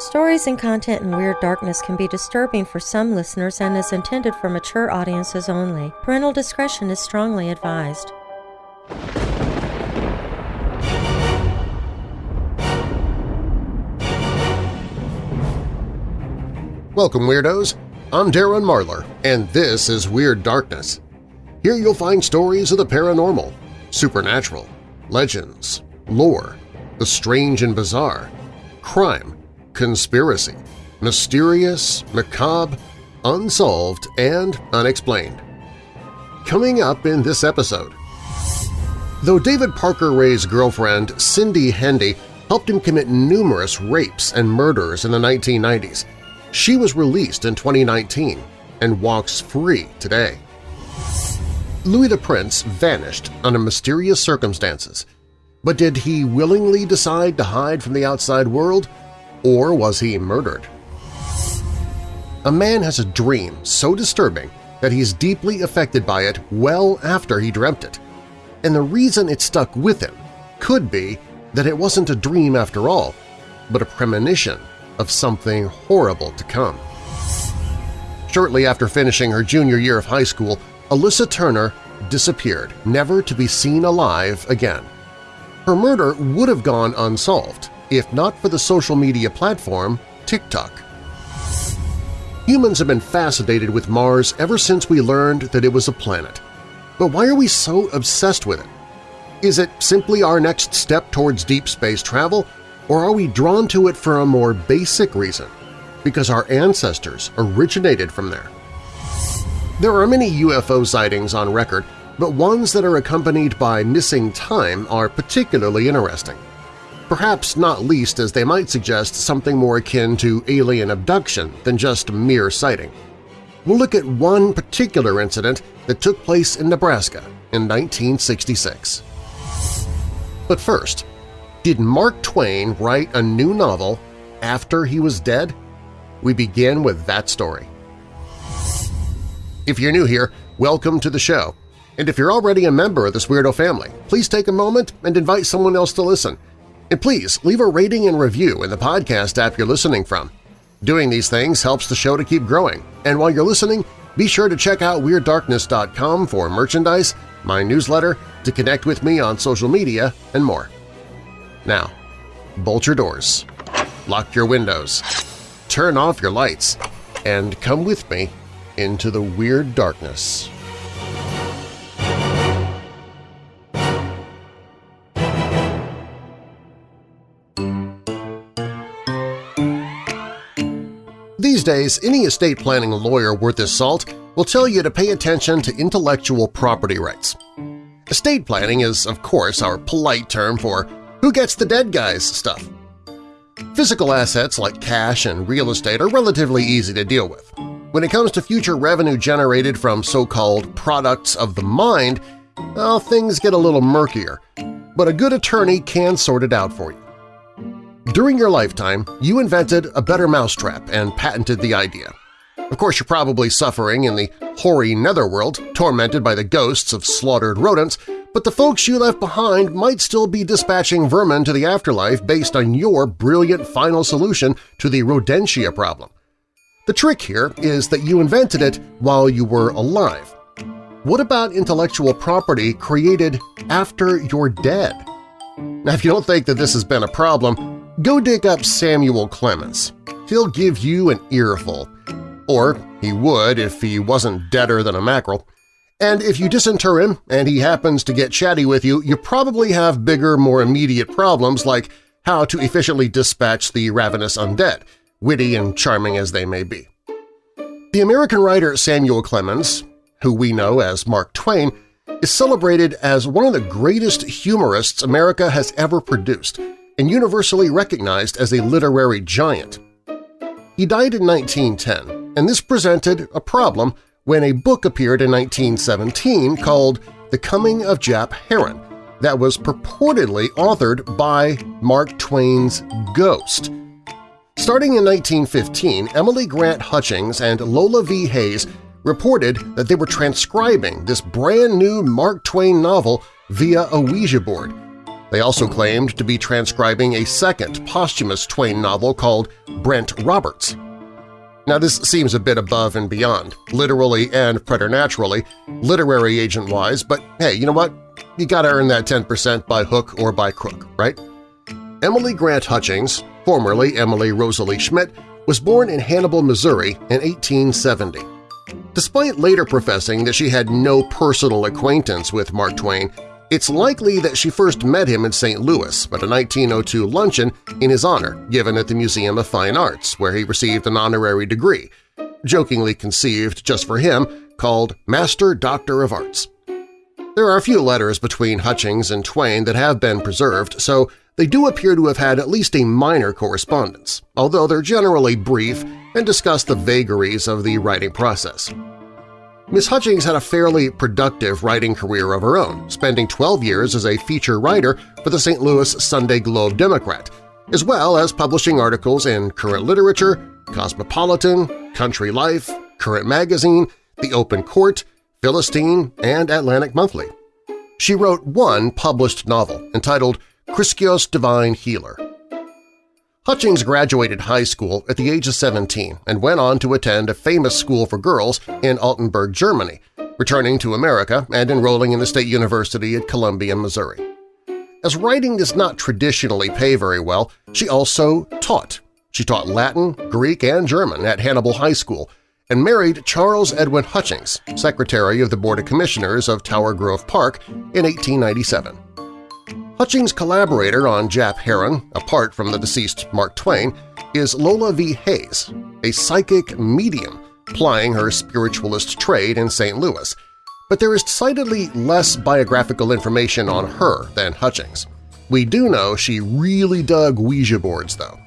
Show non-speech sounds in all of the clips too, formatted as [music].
Stories and content in Weird Darkness can be disturbing for some listeners and is intended for mature audiences only. Parental discretion is strongly advised. Welcome, Weirdos! I'm Darren Marlar, and this is Weird Darkness. Here you'll find stories of the paranormal, supernatural, legends, lore, the strange and bizarre, crime, conspiracy, mysterious, macabre, unsolved, and unexplained. Coming up in this episode… Though David Parker Ray's girlfriend, Cindy Hendy, helped him commit numerous rapes and murders in the 1990s, she was released in 2019 and walks free today. Louis the Prince vanished under mysterious circumstances, but did he willingly decide to hide from the outside world, or was he murdered? A man has a dream so disturbing that he's deeply affected by it well after he dreamt it, and the reason it stuck with him could be that it wasn't a dream after all, but a premonition of something horrible to come. Shortly after finishing her junior year of high school, Alyssa Turney disappeared, never to be seen alive again. Her murder would have gone unsolved if not for the social media platform TikTok. Humans have been fascinated with Mars ever since we learned that it was a planet. But why are we so obsessed with it? Is it simply our next step towards deep space travel, or are we drawn to it for a more basic reason? Because our ancestors originated from there. There are many UFO sightings on record, but ones that are accompanied by missing time are particularly interesting. Perhaps not least as they might suggest something more akin to alien abduction than just mere sighting. We'll look at one particular incident that took place in Nebraska in 1966. But first, did Mark Twain write a new novel after he was dead? We begin with that story. If you're new here, welcome to the show. And if you're already a member of this Weirdo family, please take a moment and invite someone else to listen. And please leave a rating and review in the podcast app you're listening from. Doing these things helps the show to keep growing, and while you're listening, be sure to check out WeirdDarkness.com for merchandise, my newsletter, to connect with me on social media, and more. Now, bolt your doors, lock your windows, turn off your lights, and come with me into the Weird Darkness. These days, any estate planning lawyer worth his salt will tell you to pay attention to intellectual property rights. Estate planning is, of course, our polite term for who gets the dead guys stuff. Physical assets like cash and real estate are relatively easy to deal with. When it comes to future revenue generated from so-called products of the mind, well, things get a little murkier, but a good attorney can sort it out for you. During your lifetime, you invented a better mousetrap and patented the idea. Of course, you're probably suffering in the hoary netherworld, tormented by the ghosts of slaughtered rodents, but the folks you left behind might still be dispatching vermin to the afterlife based on your brilliant final solution to the rodentia problem. The trick here is that you invented it while you were alive. What about intellectual property created after you're dead? Now, if you don't think that this has been a problem, go dig up Samuel Clemens. He'll give you an earful. Or he would if he wasn't deader than a mackerel. And if you disinter him and he happens to get chatty with you, you probably have bigger, more immediate problems like how to efficiently dispatch the ravenous undead, witty and charming as they may be. The American writer Samuel Clemens, who we know as Mark Twain, is celebrated as one of the greatest humorists America has ever produced and universally recognized as a literary giant. He died in 1910, and this presented a problem when a book appeared in 1917 called The Coming of Jap Heron that was purportedly authored by Mark Twain's ghost. Starting in 1915, Emily Grant Hutchings and Lola V. Hayes reported that they were transcribing this brand-new Mark Twain novel via a Ouija board. They also claimed to be transcribing a second posthumous Twain novel called Brent Roberts. Now this seems a bit above and beyond, literally and preternaturally, literary agent-wise, but hey, you know what? You gotta earn that 10% by hook or by crook, right? Emily Grant Hutchings, formerly Emily Rosalie Schmidt, was born in Hannibal, Missouri in 1870. Despite later professing that she had no personal acquaintance with Mark Twain, it's likely that she first met him in St. Louis at a 1902 luncheon in his honor given at the Museum of Fine Arts, where he received an honorary degree, jokingly conceived just for him, called Master Doctor of Arts. There are a few letters between Hutchings and Twain that have been preserved, so they do appear to have had at least a minor correspondence, although they're generally brief and discuss the vagaries of the writing process. Miss Hutchings had a fairly productive writing career of her own, spending 12 years as a feature writer for the St. Louis Sunday Globe Democrat, as well as publishing articles in Current Literature, Cosmopolitan, Country Life, Current Magazine, The Open Court, Philistine, and Atlantic Monthly. She wrote one published novel entitled Chriskios Divine Healer. Hutchings graduated high school at the age of 17 and went on to attend a famous school for girls in Altenburg, Germany, returning to America and enrolling in the State University at Columbia, Missouri. As writing does not traditionally pay very well, she also taught. She taught Latin, Greek, and German at Hannibal High School and married Charles Edwin Hutchings, Secretary of the Board of Commissioners of Tower Grove Park in 1897. Hutchings' collaborator on Jap Heron, apart from the deceased Mark Twain, is Lola V. Hayes, a psychic medium plying her spiritualist trade in St. Louis, but there is decidedly less biographical information on her than Hutchings. We do know she really dug Ouija boards, though.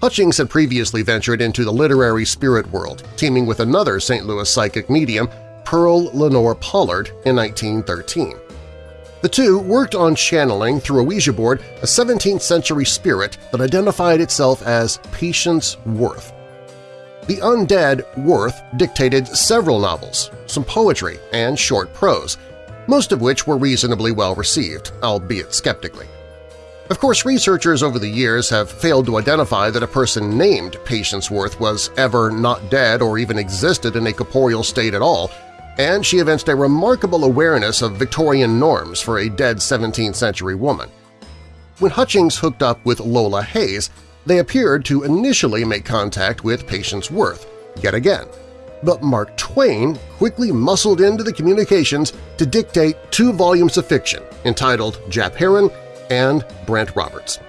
Hutchings had previously ventured into the literary spirit world, teaming with another St. Louis psychic medium, Pearl Lenore Pollard, in 1913. The two worked on channeling through a Ouija board a 17th-century spirit that identified itself as Patience Worth. The undead Worth dictated several novels, some poetry, and short prose, most of which were reasonably well received, albeit skeptically. Of course, researchers over the years have failed to identify that a person named Patience Worth was ever not dead or even existed in a corporeal state at all, and she evinced a remarkable awareness of Victorian norms for a dead 17th-century woman. When Hutchings hooked up with Lola Hayes, they appeared to initially make contact with Patience Worth, yet again. But Mark Twain quickly muscled into the communications to dictate two volumes of fiction entitled Jap Heron and Brent Roberts.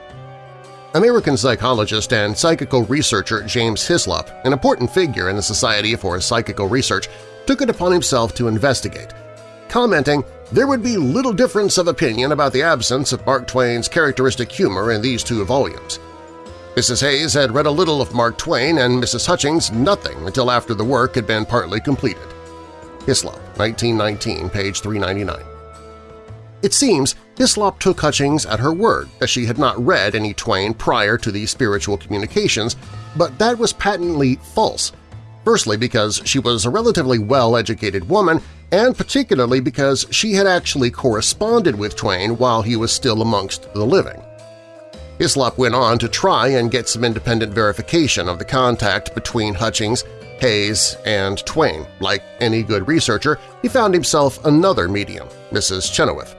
American psychologist and psychical researcher James Hyslop, an important figure in the Society for Psychical Research, took it upon himself to investigate, commenting there would be little difference of opinion about the absence of Mark Twain's characteristic humor in these two volumes. Mrs. Hayes had read a little of Mark Twain and Mrs. Hutchings nothing until after the work had been partly completed. Hyslop, 1919, page 399. It seems Hyslop took Hutchings at her word that she had not read any Twain prior to these spiritual communications, but that was patently false – firstly because she was a relatively well-educated woman and particularly because she had actually corresponded with Twain while he was still amongst the living. Hyslop went on to try and get some independent verification of the contact between Hutchings, Hayes, and Twain. Like any good researcher, he found himself another medium, Mrs. Chenoweth.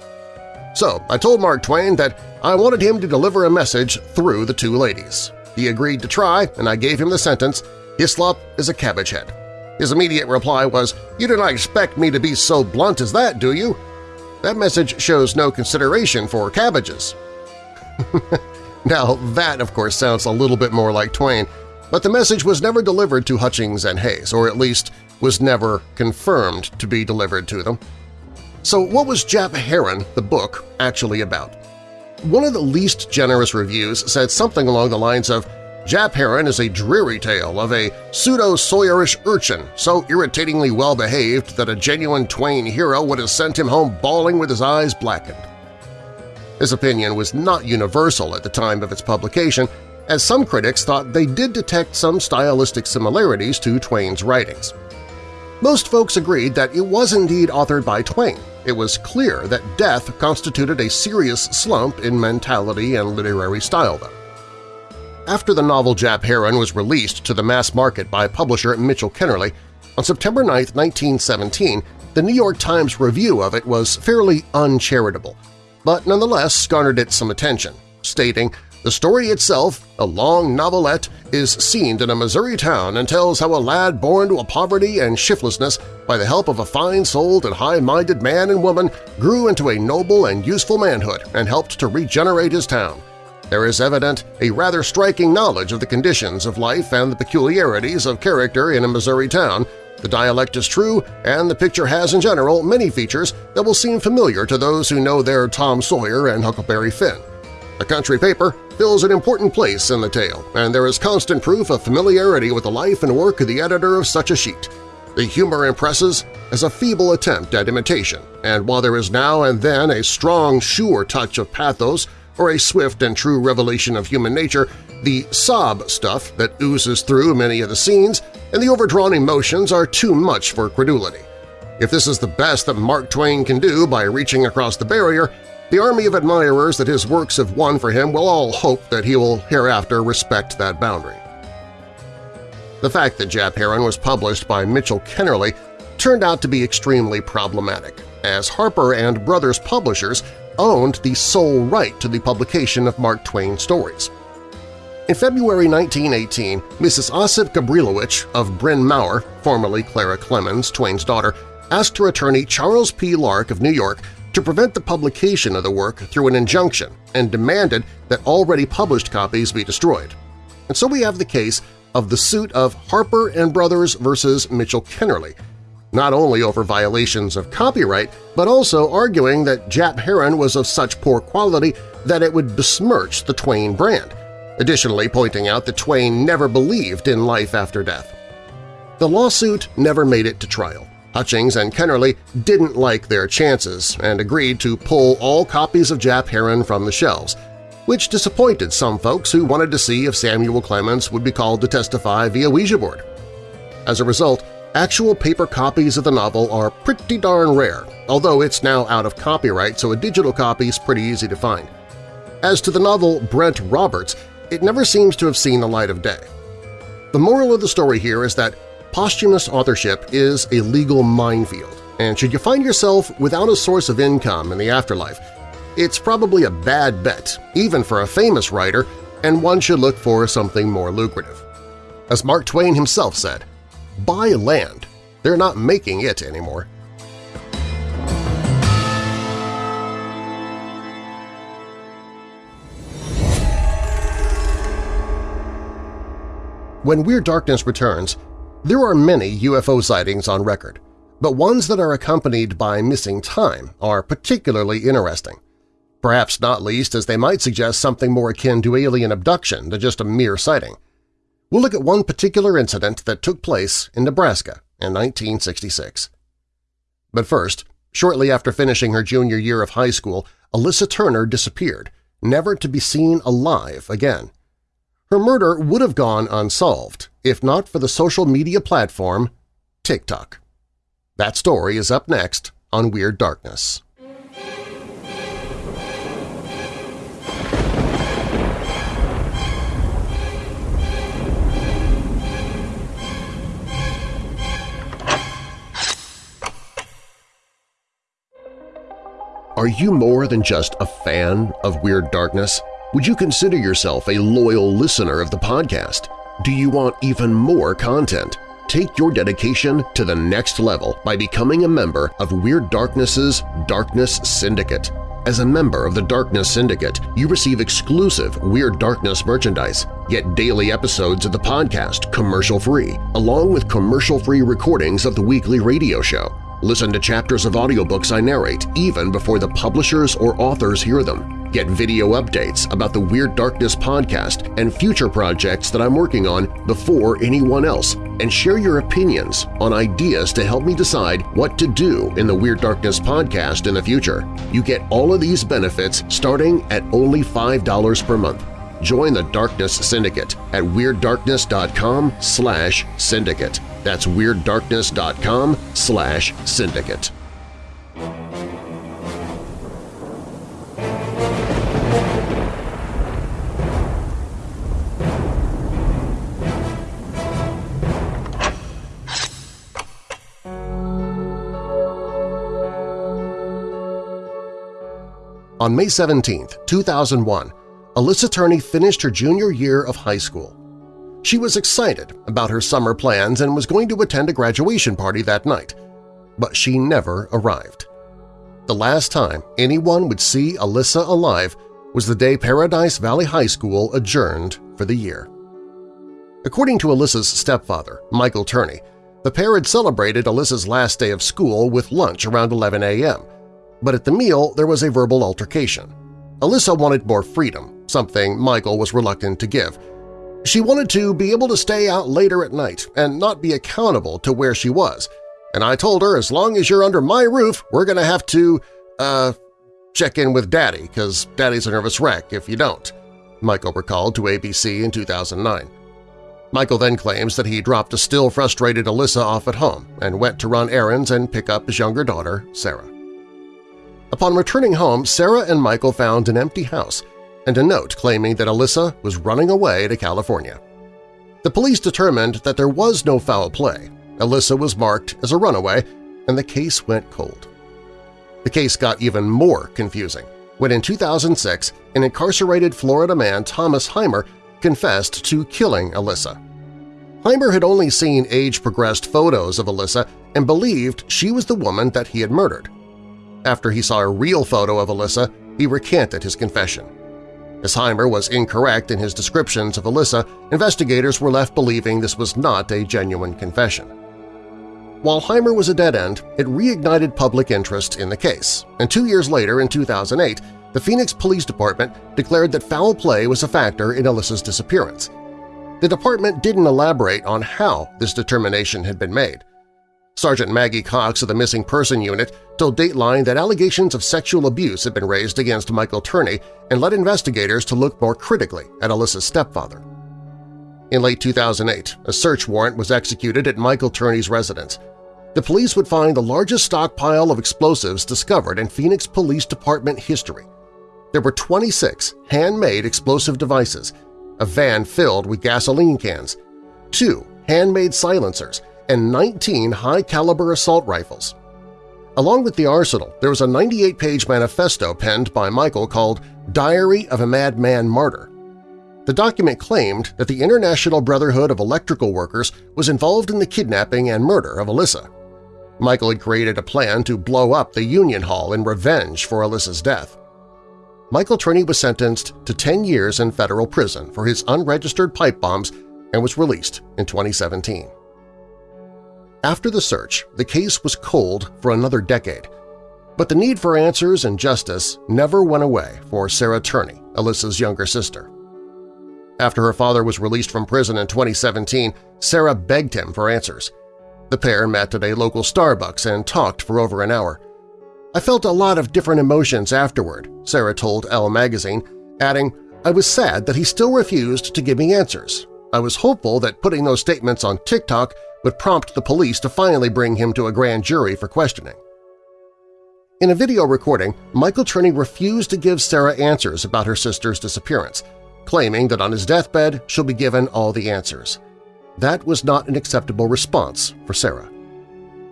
So I told Mark Twain that I wanted him to deliver a message through the two ladies. He agreed to try, and I gave him the sentence, Hyslop is a cabbage head. His immediate reply was, You do not expect me to be so blunt as that, do you? That message shows no consideration for cabbages. [laughs] now that, of course, sounds a little bit more like Twain, but the message was never delivered to Hutchings and Hayes, or at least was never confirmed to be delivered to them. So what was Jap Heron, the book, actually about? One of the least generous reviews said something along the lines of, Jap Heron is a dreary tale of a pseudo-Sawyerish urchin so irritatingly well-behaved that a genuine Twain hero would have sent him home bawling with his eyes blackened. This opinion was not universal at the time of its publication, as some critics thought they did detect some stylistic similarities to Twain's writings. Most folks agreed that it was indeed authored by Twain, it was clear that death constituted a serious slump in mentality and literary style, though. After the novel Jap Heron was released to the mass market by publisher Mitchell Kennerley, on September 9, 1917, the New York Times review of it was fairly uncharitable, but nonetheless garnered it some attention, stating, the story itself, a long novelette, is seen in a Missouri town and tells how a lad born to a poverty and shiftlessness by the help of a fine-souled and high-minded man and woman grew into a noble and useful manhood and helped to regenerate his town. There is evident a rather striking knowledge of the conditions of life and the peculiarities of character in a Missouri town. The dialect is true, and the picture has in general many features that will seem familiar to those who know their Tom Sawyer and Huckleberry Finn. The country paper fills an important place in the tale, and there is constant proof of familiarity with the life and work of the editor of such a sheet. The humor impresses as a feeble attempt at imitation, and while there is now and then a strong, sure touch of pathos or a swift and true revelation of human nature, the sob stuff that oozes through many of the scenes and the overdrawn emotions are too much for credulity. If this is the best that Mark Twain can do by reaching across the barrier, the army of admirers that his works have won for him will all hope that he will hereafter respect that boundary. The fact that Jap Heron was published by Mitchell Kennerley turned out to be extremely problematic, as Harper and Brothers publishers owned the sole right to the publication of Mark Twain stories. In February 1918, Mrs. Osip Gabrilowitsch of Bryn Mawr, formerly Clara Clemens, Twain's daughter, asked her attorney Charles P. Lark of New York to prevent the publication of the work through an injunction and demanded that already published copies be destroyed. And so we have the case of the suit of Harper and Brothers versus Mitchell Kennerley, not only over violations of copyright, but also arguing that Jap Heron was of such poor quality that it would besmirch the Twain brand, additionally pointing out that Twain never believed in life after death. The lawsuit never made it to trial, Hutchings and Kennerley didn't like their chances and agreed to pull all copies of Jap Heron from the shelves, which disappointed some folks who wanted to see if Samuel Clemens would be called to testify via Ouija board. As a result, actual paper copies of the novel are pretty darn rare, although it's now out of copyright so a digital copy is pretty easy to find. As to the novel Brent Roberts, it never seems to have seen the light of day. The moral of the story here is that posthumous authorship is a legal minefield, and should you find yourself without a source of income in the afterlife, it's probably a bad bet, even for a famous writer, and one should look for something more lucrative. As Mark Twain himself said, buy land. They're not making it anymore. When Weird Darkness returns, there are many UFO sightings on record, but ones that are accompanied by missing time are particularly interesting, perhaps not least as they might suggest something more akin to alien abduction than just a mere sighting. We'll look at one particular incident that took place in Nebraska in 1966. But first, shortly after finishing her junior year of high school, Alyssa Turney disappeared, never to be seen alive again. Her murder would have gone unsolved if not for the social media platform TikTok. That story is up next on Weird Darkness. Are you more than just a fan of Weird Darkness? Would you consider yourself a loyal listener of the podcast? Do you want even more content? Take your dedication to the next level by becoming a member of Weird Darkness's Darkness Syndicate. As a member of the Darkness Syndicate, you receive exclusive Weird Darkness merchandise, get daily episodes of the podcast commercial-free, along with commercial-free recordings of the weekly radio show. Listen to chapters of audiobooks I narrate even before the publishers or authors hear them. Get video updates about the Weird Darkness podcast and future projects that I'm working on before anyone else, and share your opinions on ideas to help me decide what to do in the Weird Darkness podcast in the future. You get all of these benefits starting at only $5 per month. Join the Darkness Syndicate at WeirdDarkness.com slash syndicate. That's WeirdDarkness.com slash syndicate. On May 17, 2001, Alyssa Turney finished her junior year of high school. She was excited about her summer plans and was going to attend a graduation party that night, but she never arrived. The last time anyone would see Alyssa alive was the day Paradise Valley High School adjourned for the year. According to Alyssa's stepfather, Michael Turney, the pair had celebrated Alyssa's last day of school with lunch around 11 a.m., but at the meal there was a verbal altercation. Alyssa wanted more freedom, something Michael was reluctant to give. She wanted to be able to stay out later at night and not be accountable to where she was, and I told her as long as you're under my roof, we're going to have to, uh, check in with Daddy, because Daddy's a nervous wreck if you don't, Michael recalled to ABC in 2009. Michael then claims that he dropped a still frustrated Alyssa off at home and went to run errands and pick up his younger daughter, Sarah. Upon returning home, Sarah and Michael found an empty house and a note claiming that Alyssa was running away to California. The police determined that there was no foul play. Alyssa was marked as a runaway, and the case went cold. The case got even more confusing when in 2006 an incarcerated Florida man, Thomas Heimer, confessed to killing Alyssa. Heimer had only seen age-progressed photos of Alyssa and believed she was the woman that he had murdered. After he saw a real photo of Alyssa, he recanted his confession. As Heimer was incorrect in his descriptions of Alyssa, investigators were left believing this was not a genuine confession. While Heimer was a dead end, it reignited public interest in the case, and two years later, in 2008, the Phoenix Police Department declared that foul play was a factor in Alyssa's disappearance. The department didn't elaborate on how this determination had been made. Sergeant Maggie Cox of the Missing Person Unit told Dateline that allegations of sexual abuse had been raised against Michael Turney and led investigators to look more critically at Alyssa's stepfather. In late 2008, a search warrant was executed at Michael Turney's residence. The police would find the largest stockpile of explosives discovered in Phoenix Police Department history. There were 26 handmade explosive devices, a van filled with gasoline cans, two handmade silencers, and 19 high-caliber assault rifles. Along with the arsenal, there was a 98-page manifesto penned by Michael called Diary of a Madman Martyr. The document claimed that the International Brotherhood of Electrical Workers was involved in the kidnapping and murder of Alyssa. Michael had created a plan to blow up the Union Hall in revenge for Alyssa's death. Michael Turney was sentenced to 10 years in federal prison for his unregistered pipe bombs and was released in 2017. After the search, the case was cold for another decade, but the need for answers and justice never went away for Sarah Turney, Alyssa's younger sister. After her father was released from prison in 2017, Sarah begged him for answers. The pair met at a local Starbucks and talked for over an hour. I felt a lot of different emotions afterward, Sarah told Elle magazine, adding, I was sad that he still refused to give me answers. I was hopeful that putting those statements on TikTok would prompt the police to finally bring him to a grand jury for questioning. In a video recording, Michael Turney refused to give Sarah answers about her sister's disappearance, claiming that on his deathbed she'll be given all the answers. That was not an acceptable response for Sarah.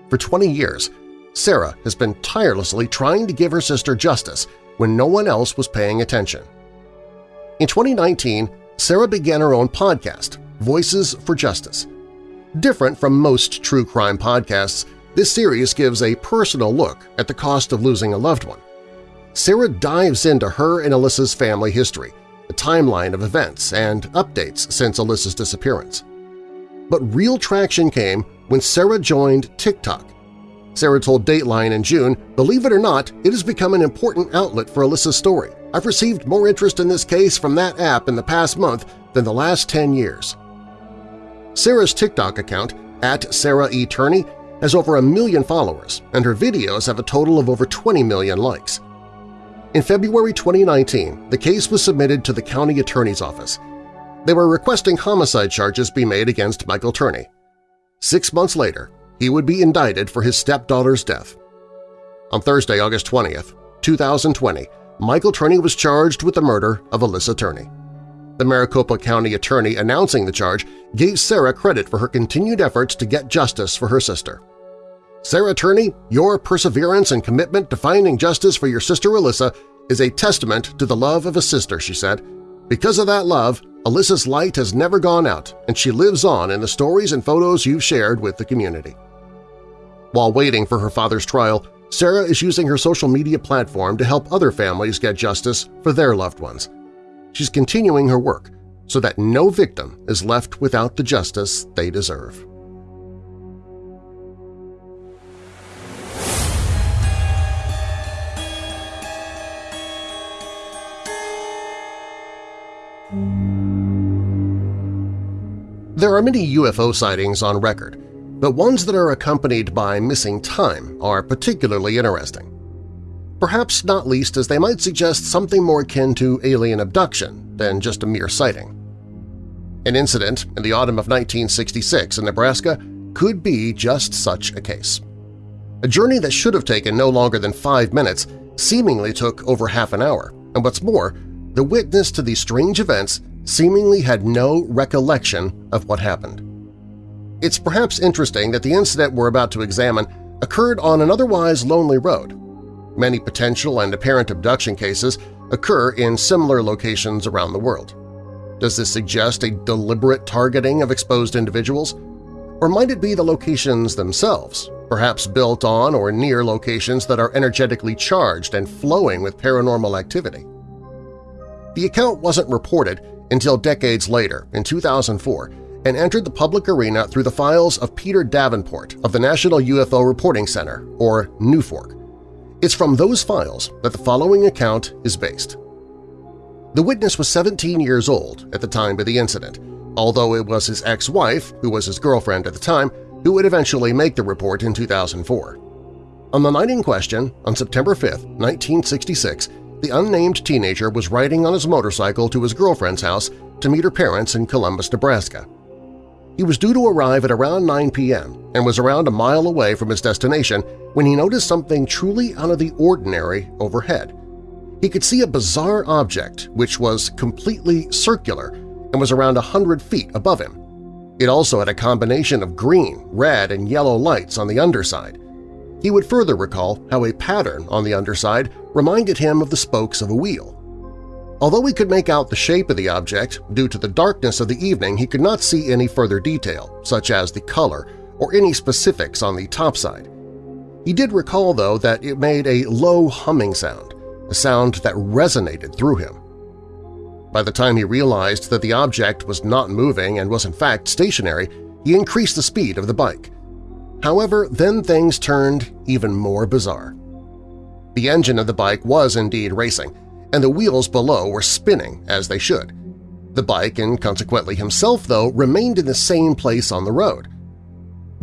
For 20 years, Sarah has been tirelessly trying to give her sister justice when no one else was paying attention. In 2019, Sarah began her own podcast, Voices for Justice, Different from most true crime podcasts, this series gives a personal look at the cost of losing a loved one. Sarah dives into her and Alyssa's family history, a timeline of events, and updates since Alyssa's disappearance. But real traction came when Sarah joined TikTok. Sarah told Dateline in June, believe it or not, it has become an important outlet for Alyssa's story. I've received more interest in this case from that app in the past month than the last 10 years. Sarah's TikTok account, at Sarah E. Turney, has over a million followers, and her videos have a total of over 20 million likes. In February 2019, the case was submitted to the county attorney's office. They were requesting homicide charges be made against Michael Turney. Six months later, he would be indicted for his stepdaughter's death. On Thursday, August 20th, 2020, Michael Turney was charged with the murder of Alyssa Turney. The Maricopa County attorney announcing the charge gave Sarah credit for her continued efforts to get justice for her sister. Sarah Turney, your perseverance and commitment to finding justice for your sister Alyssa is a testament to the love of a sister, she said. Because of that love, Alyssa's light has never gone out, and she lives on in the stories and photos you've shared with the community. While waiting for her father's trial, Sarah is using her social media platform to help other families get justice for their loved ones. She's continuing her work so that no victim is left without the justice they deserve. There are many UFO sightings on record, but ones that are accompanied by missing time are particularly interesting. Perhaps not least as they might suggest something more akin to alien abduction than just a mere sighting. An incident in the autumn of 1966 in Nebraska could be just such a case. A journey that should have taken no longer than five minutes seemingly took over half an hour, and what's more, the witness to these strange events seemingly had no recollection of what happened. It's perhaps interesting that the incident we're about to examine occurred on an otherwise lonely road. Many potential and apparent abduction cases occur in similar locations around the world. Does this suggest a deliberate targeting of exposed individuals? Or might it be the locations themselves, perhaps built on or near locations that are energetically charged and flowing with paranormal activity? The account wasn't reported until decades later, in 2004, and entered the public arena through the files of Peter Davenport of the National UFO Reporting Center, or NUFORC. It's from those files that the following account is based. The witness was 17 years old at the time of the incident, although it was his ex-wife, who was his girlfriend at the time, who would eventually make the report in 2004. On the night in question, on September 5, 1966, the unnamed teenager was riding on his motorcycle to his girlfriend's house to meet her parents in Columbus, Nebraska. He was due to arrive at around 9 p.m. and was around a mile away from his destination when he noticed something truly out of the ordinary overhead. He could see a bizarre object which was completely circular and was around a hundred feet above him. It also had a combination of green, red, and yellow lights on the underside. He would further recall how a pattern on the underside reminded him of the spokes of a wheel. Although he could make out the shape of the object, due to the darkness of the evening he could not see any further detail, such as the color or any specifics on the topside. He did recall, though, that it made a low humming sound, a sound that resonated through him. By the time he realized that the object was not moving and was in fact stationary, he increased the speed of the bike. However, then things turned even more bizarre. The engine of the bike was indeed racing, and the wheels below were spinning as they should. The bike, and consequently himself, though, remained in the same place on the road.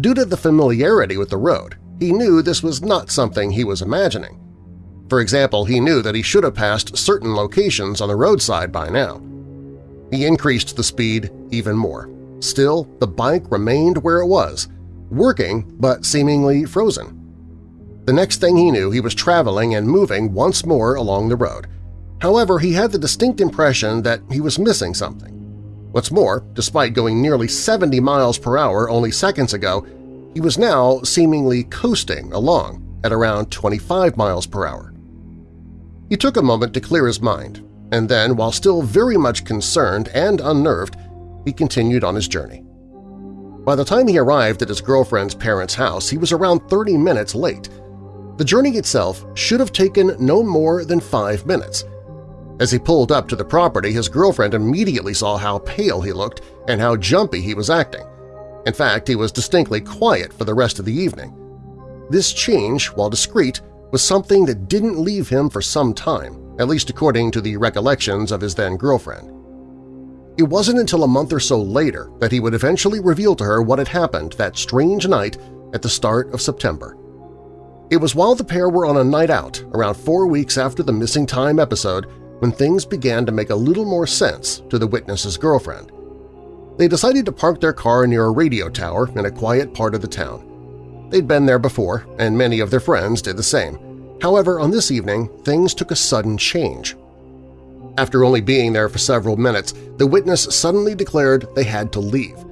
Due to the familiarity with the road, he knew this was not something he was imagining. For example, he knew that he should have passed certain locations on the roadside by now. He increased the speed even more. Still, the bike remained where it was, working but seemingly frozen. The next thing he knew, he was traveling and moving once more along the road. However, he had the distinct impression that he was missing something. What's more, despite going nearly 70 miles per hour only seconds ago, he was now seemingly coasting along at around 25 miles per hour. He took a moment to clear his mind, and then, while still very much concerned and unnerved, he continued on his journey. By the time he arrived at his girlfriend's parents' house, he was around 30 minutes late, the journey itself should have taken no more than five minutes. As he pulled up to the property, his girlfriend immediately saw how pale he looked and how jumpy he was acting. In fact, he was distinctly quiet for the rest of the evening. This change, while discreet, was something that didn't leave him for some time, at least according to the recollections of his then-girlfriend. It wasn't until a month or so later that he would eventually reveal to her what had happened that strange night at the start of September. It was while the pair were on a night out, around four weeks after the missing time episode, when things began to make a little more sense to the witness's girlfriend. They decided to park their car near a radio tower in a quiet part of the town. They'd been there before, and many of their friends did the same. However, on this evening, things took a sudden change. After only being there for several minutes, the witness suddenly declared they had to leave.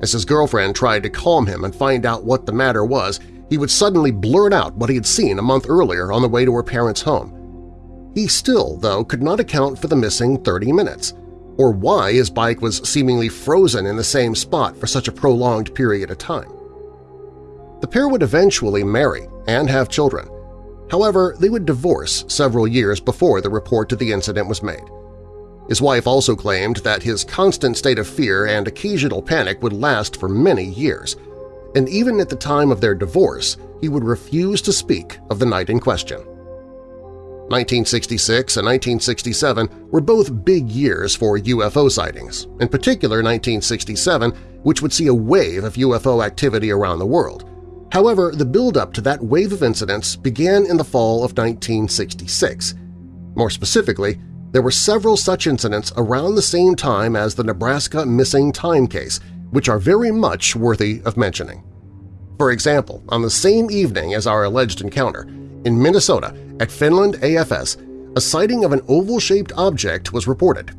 As his girlfriend tried to calm him and find out what the matter was, he would suddenly blurt out what he had seen a month earlier on the way to her parents' home. He still, though, could not account for the missing 30 minutes, or why his bike was seemingly frozen in the same spot for such a prolonged period of time. The pair would eventually marry and have children. However, they would divorce several years before the report of the incident was made. His wife also claimed that his constant state of fear and occasional panic would last for many years, and even at the time of their divorce he would refuse to speak of the night in question. 1966 and 1967 were both big years for UFO sightings, in particular 1967, which would see a wave of UFO activity around the world. However, the build-up to that wave of incidents began in the fall of 1966. More specifically, there were several such incidents around the same time as the Nebraska missing time case, which are very much worthy of mentioning. For example, on the same evening as our alleged encounter, in Minnesota at Finland AFS, a sighting of an oval-shaped object was reported.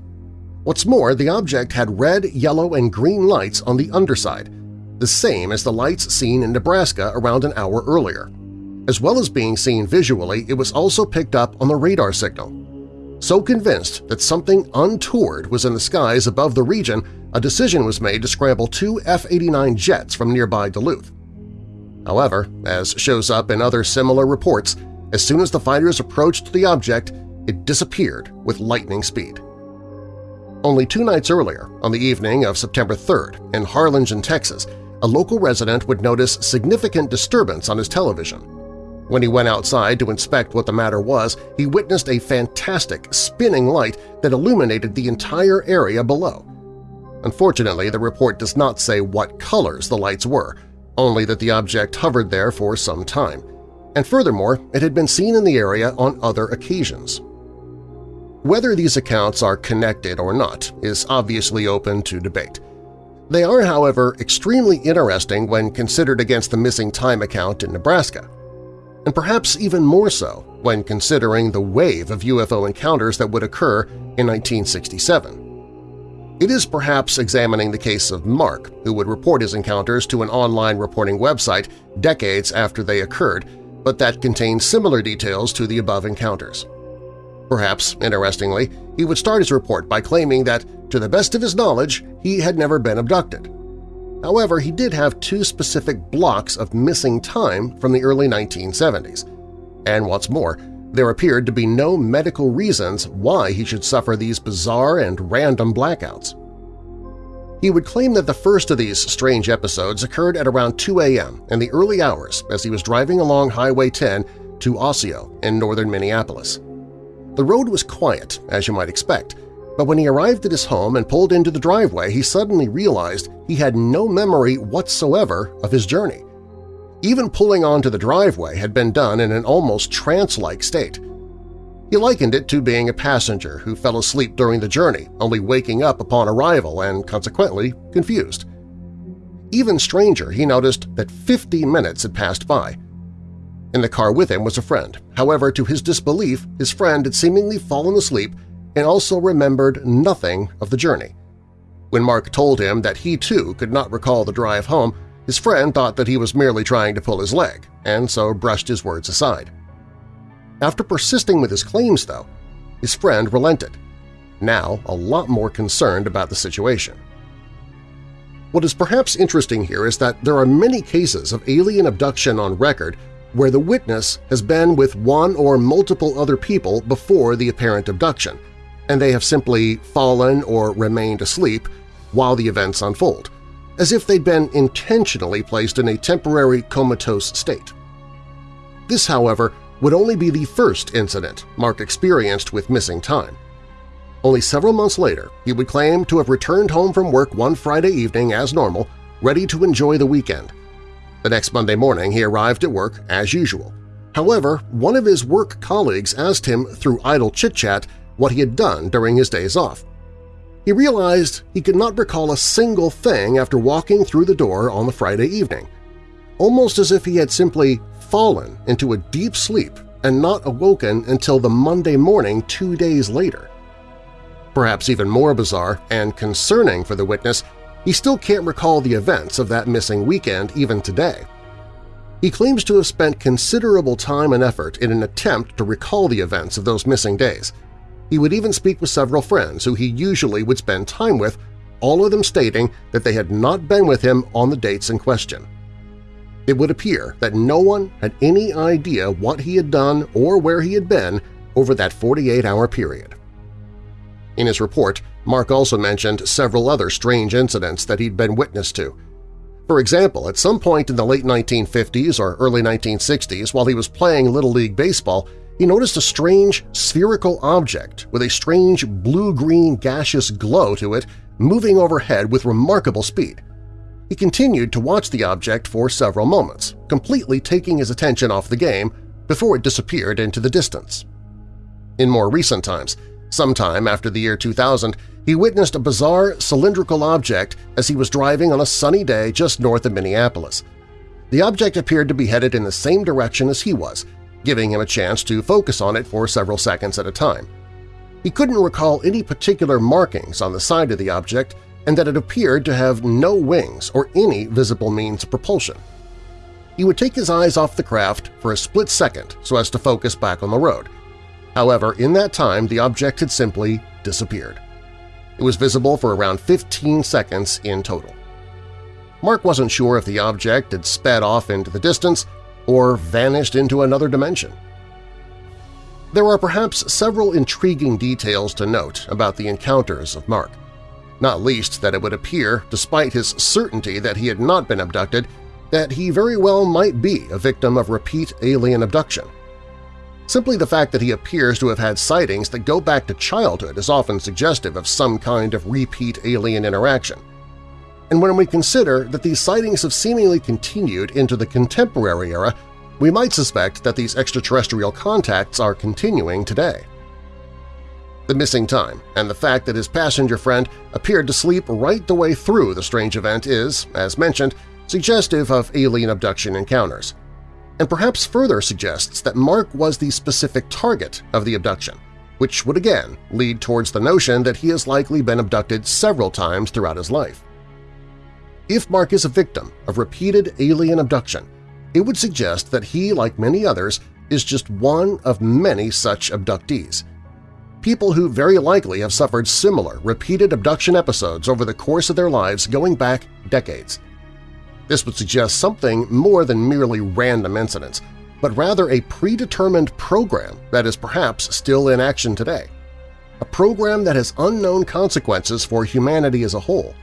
What's more, the object had red, yellow, and green lights on the underside, the same as the lights seen in Nebraska around an hour earlier. As well as being seen visually, it was also picked up on the radar signal. So convinced that something untoward was in the skies above the region, a decision was made to scramble two F-89 jets from nearby Duluth. However, as shows up in other similar reports, as soon as the fighters approached the object, it disappeared with lightning speed. Only two nights earlier, on the evening of September 3rd, in Harlingen, Texas, a local resident would notice significant disturbance on his television. When he went outside to inspect what the matter was, he witnessed a fantastic spinning light that illuminated the entire area below. Unfortunately, the report does not say what colors the lights were, only that the object hovered there for some time, and furthermore it had been seen in the area on other occasions. Whether these accounts are connected or not is obviously open to debate. They are, however, extremely interesting when considered against the missing time account in Nebraska, and perhaps even more so when considering the wave of UFO encounters that would occur in 1967. It is perhaps examining the case of Mark, who would report his encounters to an online reporting website decades after they occurred, but that contained similar details to the above encounters. Perhaps, interestingly, he would start his report by claiming that, to the best of his knowledge, he had never been abducted. However, he did have two specific blocks of missing time from the early 1970s. And what's more, there appeared to be no medical reasons why he should suffer these bizarre and random blackouts. He would claim that the first of these strange episodes occurred at around 2 a.m. in the early hours as he was driving along Highway 10 to Osseo in northern Minneapolis. The road was quiet, as you might expect, but when he arrived at his home and pulled into the driveway he suddenly realized he had no memory whatsoever of his journey. Even pulling onto the driveway had been done in an almost trance-like state. He likened it to being a passenger who fell asleep during the journey, only waking up upon arrival and, consequently, confused. Even stranger, he noticed that 50 minutes had passed by. In the car with him was a friend. However, to his disbelief, his friend had seemingly fallen asleep and also remembered nothing of the journey. When Mark told him that he too could not recall the drive home, his friend thought that he was merely trying to pull his leg, and so brushed his words aside. After persisting with his claims, though, his friend relented, now a lot more concerned about the situation. What is perhaps interesting here is that there are many cases of alien abduction on record where the witness has been with one or multiple other people before the apparent abduction, and they have simply fallen or remained asleep while the events unfold, as if they'd been intentionally placed in a temporary comatose state. This, however, would only be the first incident Mark experienced with missing time. Only several months later, he would claim to have returned home from work one Friday evening as normal, ready to enjoy the weekend. The next Monday morning he arrived at work as usual. However, one of his work colleagues asked him through idle chit-chat what he had done during his days off. He realized he could not recall a single thing after walking through the door on the Friday evening, almost as if he had simply fallen into a deep sleep and not awoken until the Monday morning two days later. Perhaps even more bizarre and concerning for the witness, he still can't recall the events of that missing weekend even today. He claims to have spent considerable time and effort in an attempt to recall the events of those missing days. He would even speak with several friends who he usually would spend time with, all of them stating that they had not been with him on the dates in question. It would appear that no one had any idea what he had done or where he had been over that 48-hour period. In his report, Mark also mentioned several other strange incidents that he'd been witness to, for example, at some point in the late 1950s or early 1960s while he was playing Little League Baseball, he noticed a strange spherical object with a strange blue-green gaseous glow to it moving overhead with remarkable speed. He continued to watch the object for several moments, completely taking his attention off the game before it disappeared into the distance. In more recent times, Sometime after the year 2000, he witnessed a bizarre cylindrical object as he was driving on a sunny day just north of Minneapolis. The object appeared to be headed in the same direction as he was, giving him a chance to focus on it for several seconds at a time. He couldn't recall any particular markings on the side of the object and that it appeared to have no wings or any visible means of propulsion. He would take his eyes off the craft for a split second so as to focus back on the road, However, in that time the object had simply disappeared. It was visible for around 15 seconds in total. Mark wasn't sure if the object had sped off into the distance or vanished into another dimension. There are perhaps several intriguing details to note about the encounters of Mark, not least that it would appear, despite his certainty that he had not been abducted, that he very well might be a victim of repeat alien abduction. Simply the fact that he appears to have had sightings that go back to childhood is often suggestive of some kind of repeat alien interaction. And when we consider that these sightings have seemingly continued into the contemporary era, we might suspect that these extraterrestrial contacts are continuing today. The missing time and the fact that his passenger friend appeared to sleep right the way through the strange event is, as mentioned, suggestive of alien abduction encounters and perhaps further suggests that Mark was the specific target of the abduction, which would again lead towards the notion that he has likely been abducted several times throughout his life. If Mark is a victim of repeated alien abduction, it would suggest that he, like many others, is just one of many such abductees. People who very likely have suffered similar repeated abduction episodes over the course of their lives going back decades. This would suggest something more than merely random incidents, but rather a predetermined program that is perhaps still in action today. A program that has unknown consequences for humanity as a whole.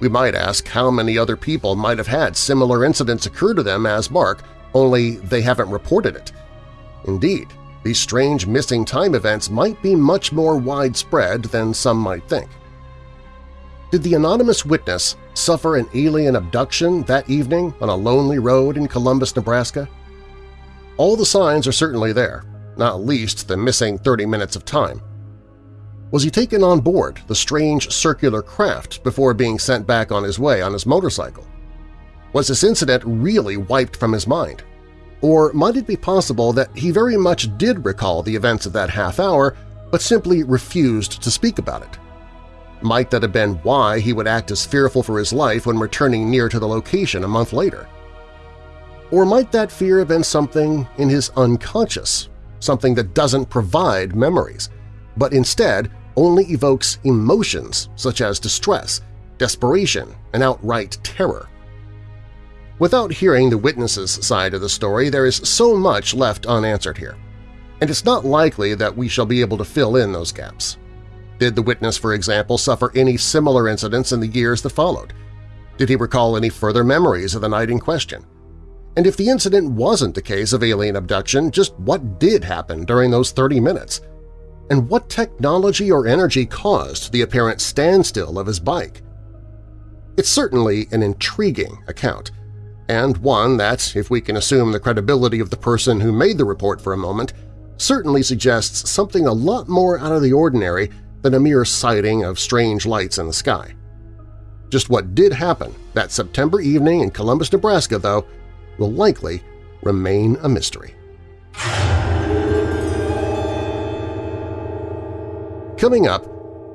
We might ask how many other people might have had similar incidents occur to them as Mark, only they haven't reported it. Indeed, these strange missing time events might be much more widespread than some might think. Did the anonymous witness suffer an alien abduction that evening on a lonely road in Columbus, Nebraska? All the signs are certainly there, not least the missing 30 minutes of time. Was he taken on board the strange circular craft before being sent back on his way on his motorcycle? Was this incident really wiped from his mind? Or might it be possible that he very much did recall the events of that half hour but simply refused to speak about it? Might that have been why he would act as fearful for his life when returning near to the location a month later? Or might that fear have been something in his unconscious, something that doesn't provide memories, but instead only evokes emotions such as distress, desperation, and outright terror? Without hearing the witness's side of the story, there is so much left unanswered here, and it's not likely that we shall be able to fill in those gaps. Did the witness, for example, suffer any similar incidents in the years that followed? Did he recall any further memories of the night in question? And if the incident wasn't a case of alien abduction, just what did happen during those 30 minutes? And what technology or energy caused the apparent standstill of his bike? It's certainly an intriguing account, and one that, if we can assume the credibility of the person who made the report for a moment, certainly suggests something a lot more out of the ordinary than a mere sighting of strange lights in the sky. Just what did happen that September evening in Columbus, Nebraska, though, will likely remain a mystery. Coming up,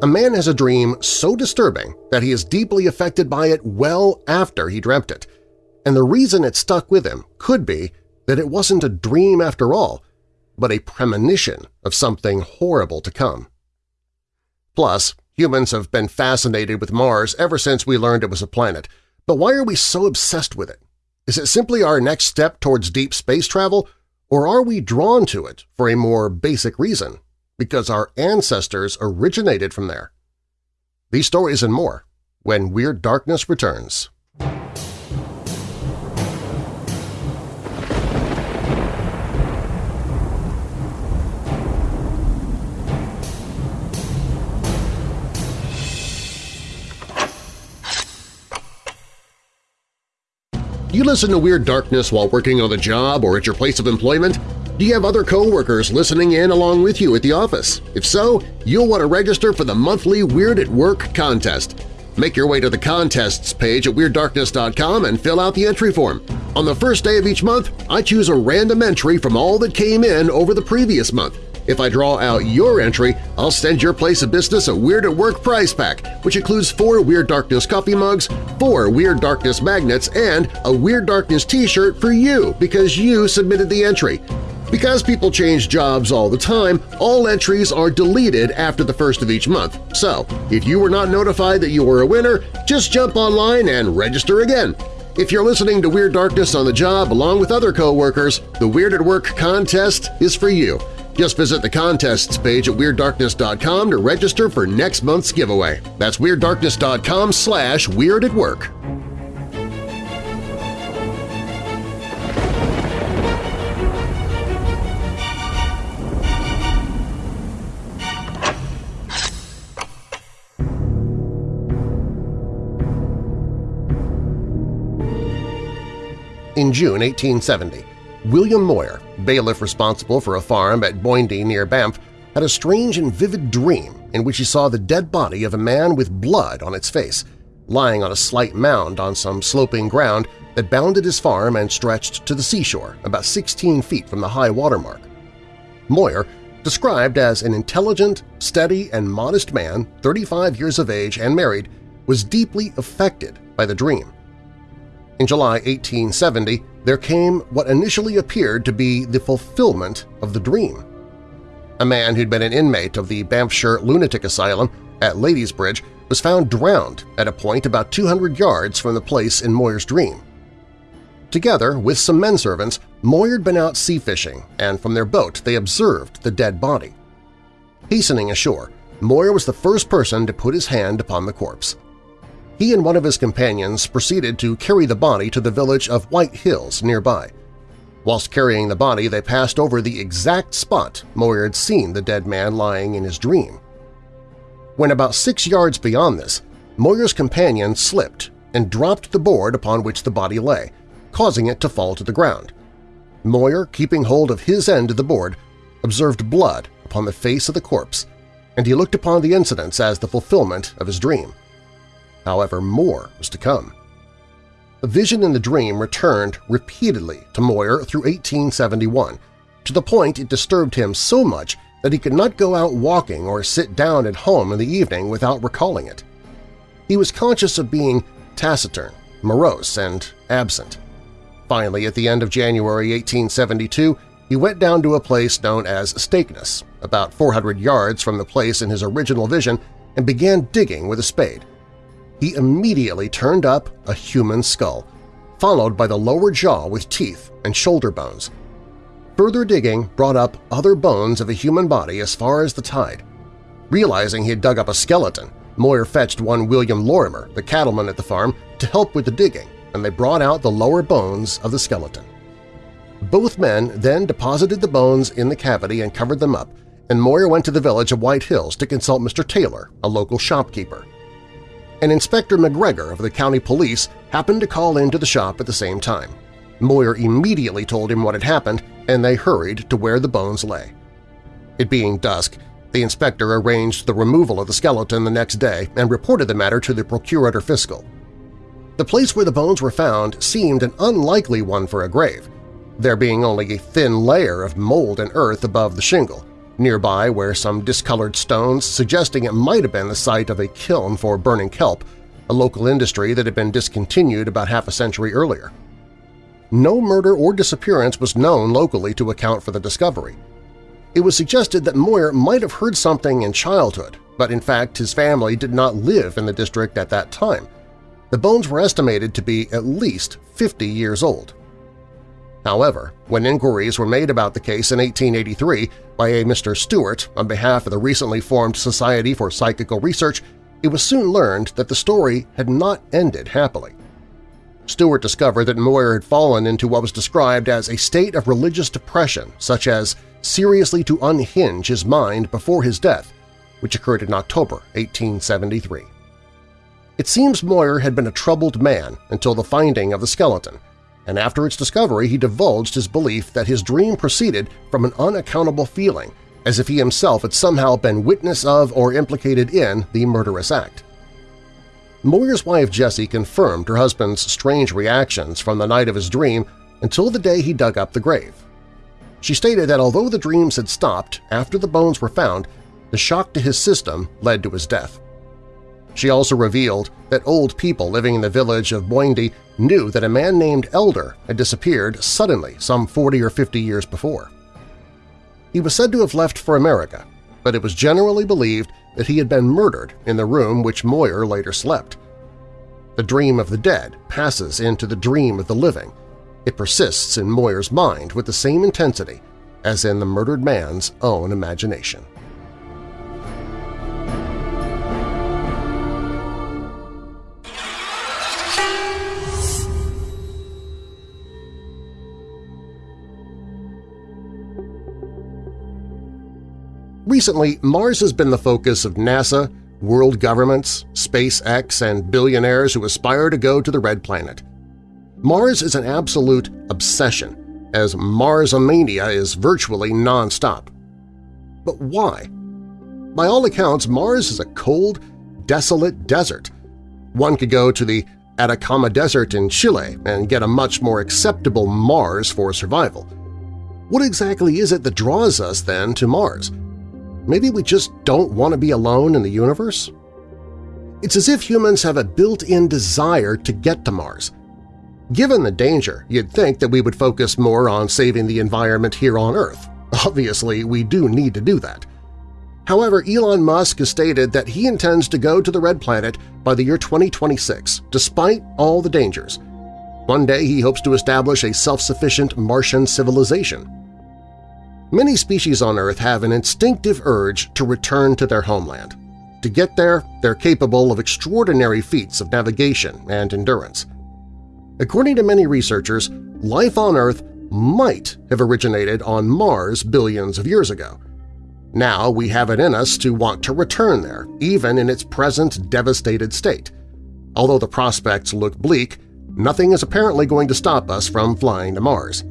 a man has a dream so disturbing that he is deeply affected by it well after he dreamt it, and the reason it stuck with him could be that it wasn't a dream after all, but a premonition of something horrible to come. Plus, humans have been fascinated with Mars ever since we learned it was a planet, but why are we so obsessed with it? Is it simply our next step towards deep space travel, or are we drawn to it for a more basic reason, because our ancestors originated from there? These stories and more when Weird Darkness returns. You listen to Weird Darkness while working on the job or at your place of employment? Do you have other coworkers listening in along with you at the office? If so, you'll want to register for the monthly Weird at Work contest. Make your way to the contests page at WeirdDarkness.com and fill out the entry form. On the first day of each month, I choose a random entry from all that came in over the previous month. If I draw out your entry, I'll send your place of business a Weird at Work prize pack, which includes four Weird Darkness coffee mugs, four Weird Darkness magnets, and a Weird Darkness t-shirt for you because you submitted the entry. Because people change jobs all the time, all entries are deleted after the first of each month. So, if you were not notified that you were a winner, just jump online and register again. If you're listening to Weird Darkness on the job along with other coworkers, the Weird at Work contest is for you. Just visit the contests page at WeirdDarkness.com to register for next month's giveaway. That's WeirdDarkness.com slash Weird at Work. In June 1870, William Moyer, bailiff responsible for a farm at Boyndie near Banff, had a strange and vivid dream in which he saw the dead body of a man with blood on its face, lying on a slight mound on some sloping ground that bounded his farm and stretched to the seashore about 16 feet from the high water mark. Moyer, described as an intelligent, steady, and modest man, 35 years of age and married, was deeply affected by the dream. In July 1870, there came what initially appeared to be the fulfillment of the dream. A man who'd been an inmate of the Banffshire Lunatic Asylum at Ladysbridge was found drowned at a point about 200 yards from the place in Moyer's dream. Together with some men servants, Moyer had been out sea fishing, and from their boat they observed the dead body. Hastening ashore, Moyer was the first person to put his hand upon the corpse he and one of his companions proceeded to carry the body to the village of White Hills nearby. Whilst carrying the body, they passed over the exact spot Moyer had seen the dead man lying in his dream. When about six yards beyond this, Moyer's companion slipped and dropped the board upon which the body lay, causing it to fall to the ground. Moyer, keeping hold of his end of the board, observed blood upon the face of the corpse, and he looked upon the incidents as the fulfillment of his dream. However, more was to come. The vision in the dream returned repeatedly to Moyer through 1871, to the point it disturbed him so much that he could not go out walking or sit down at home in the evening without recalling it. He was conscious of being taciturn, morose, and absent. Finally, at the end of January 1872, he went down to a place known as Stakeness, about 400 yards from the place in his original vision, and began digging with a spade he immediately turned up a human skull, followed by the lower jaw with teeth and shoulder bones. Further digging brought up other bones of a human body as far as the tide. Realizing he had dug up a skeleton, Moyer fetched one William Lorimer, the cattleman at the farm, to help with the digging, and they brought out the lower bones of the skeleton. Both men then deposited the bones in the cavity and covered them up, and Moyer went to the village of White Hills to consult Mr. Taylor, a local shopkeeper and Inspector McGregor of the county police happened to call into the shop at the same time. Moyer immediately told him what had happened, and they hurried to where the bones lay. It being dusk, the inspector arranged the removal of the skeleton the next day and reported the matter to the procurator fiscal. The place where the bones were found seemed an unlikely one for a grave, there being only a thin layer of mold and earth above the shingle, Nearby were some discolored stones suggesting it might have been the site of a kiln for burning kelp, a local industry that had been discontinued about half a century earlier. no murder or disappearance was known locally to account for the discovery. It was suggested that Moyer might have heard something in childhood, but in fact his family did not live in the district at that time. The bones were estimated to be at least 50 years old. However, when inquiries were made about the case in 1883 by a Mr. Stewart on behalf of the recently formed Society for Psychical Research, it was soon learned that the story had not ended happily. Stewart discovered that Moyer had fallen into what was described as a state of religious depression, such as seriously to unhinge his mind before his death, which occurred in October 1873. It seems Moyer had been a troubled man until the finding of the skeleton, and after its discovery he divulged his belief that his dream proceeded from an unaccountable feeling, as if he himself had somehow been witness of or implicated in the murderous act. Moyer's wife Jessie confirmed her husband's strange reactions from the night of his dream until the day he dug up the grave. She stated that although the dreams had stopped after the bones were found, the shock to his system led to his death. She also revealed that old people living in the village of Boyndie knew that a man named Elder had disappeared suddenly some 40 or 50 years before. He was said to have left for America, but it was generally believed that he had been murdered in the room which Moyer later slept. The dream of the dead passes into the dream of the living. It persists in Moyer's mind with the same intensity as in the murdered man's own imagination. Recently, Mars has been the focus of NASA, world governments, SpaceX, and billionaires who aspire to go to the Red Planet. Mars is an absolute obsession, as Marsomania is virtually nonstop. But why? By all accounts, Mars is a cold, desolate desert. One could go to the Atacama Desert in Chile and get a much more acceptable Mars for survival. What exactly is it that draws us, then, to Mars? Maybe we just don't want to be alone in the universe? It's as if humans have a built-in desire to get to Mars. Given the danger, you'd think that we would focus more on saving the environment here on Earth. Obviously, we do need to do that. However, Elon Musk has stated that he intends to go to the Red Planet by the year 2026, despite all the dangers. One day he hopes to establish a self-sufficient Martian civilization. Many species on Earth have an instinctive urge to return to their homeland. To get there, they're capable of extraordinary feats of navigation and endurance. According to many researchers, life on Earth might have originated on Mars billions of years ago. Now we have it in us to want to return there, even in its present devastated state. Although the prospects look bleak, nothing is apparently going to stop us from flying to Mars.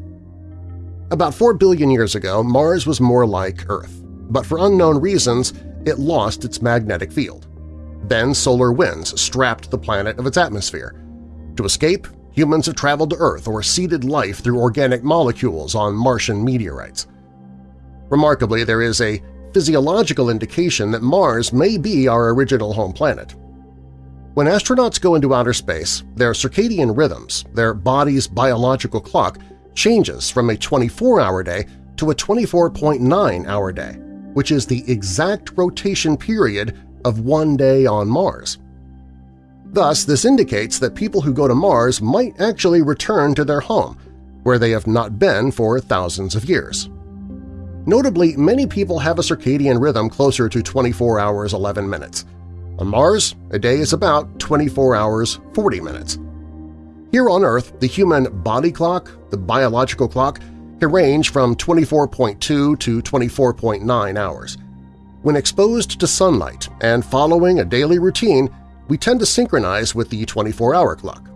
About 4 billion years ago, Mars was more like Earth, but for unknown reasons it lost its magnetic field. Then solar winds strapped the planet of its atmosphere. To escape, humans have traveled to Earth or seeded life through organic molecules on Martian meteorites. Remarkably, there is a physiological indication that Mars may be our original home planet. When astronauts go into outer space, their circadian rhythms, their body's biological clock, changes from a 24-hour day to a 24.9-hour day, which is the exact rotation period of one day on Mars. Thus, this indicates that people who go to Mars might actually return to their home, where they have not been for thousands of years. Notably, many people have a circadian rhythm closer to 24 hours 11 minutes. On Mars, a day is about 24 hours 40 minutes. Here on Earth, the human body clock, the biological clock, can range from 24.2 to 24.9 hours. When exposed to sunlight and following a daily routine, we tend to synchronize with the 24-hour clock.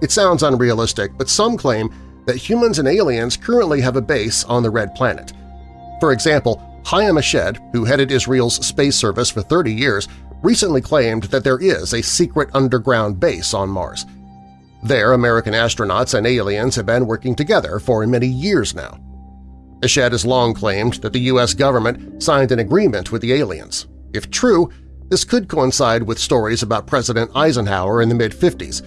It sounds unrealistic, but some claim that humans and aliens currently have a base on the Red Planet. For example, Haim Eshed, who headed Israel's space service for 30 years, recently claimed that there is a secret underground base on Mars – there, American astronauts and aliens have been working together for many years now. Eshed has long claimed that the U.S. government signed an agreement with the aliens. If true, this could coincide with stories about President Eisenhower in the mid-50s.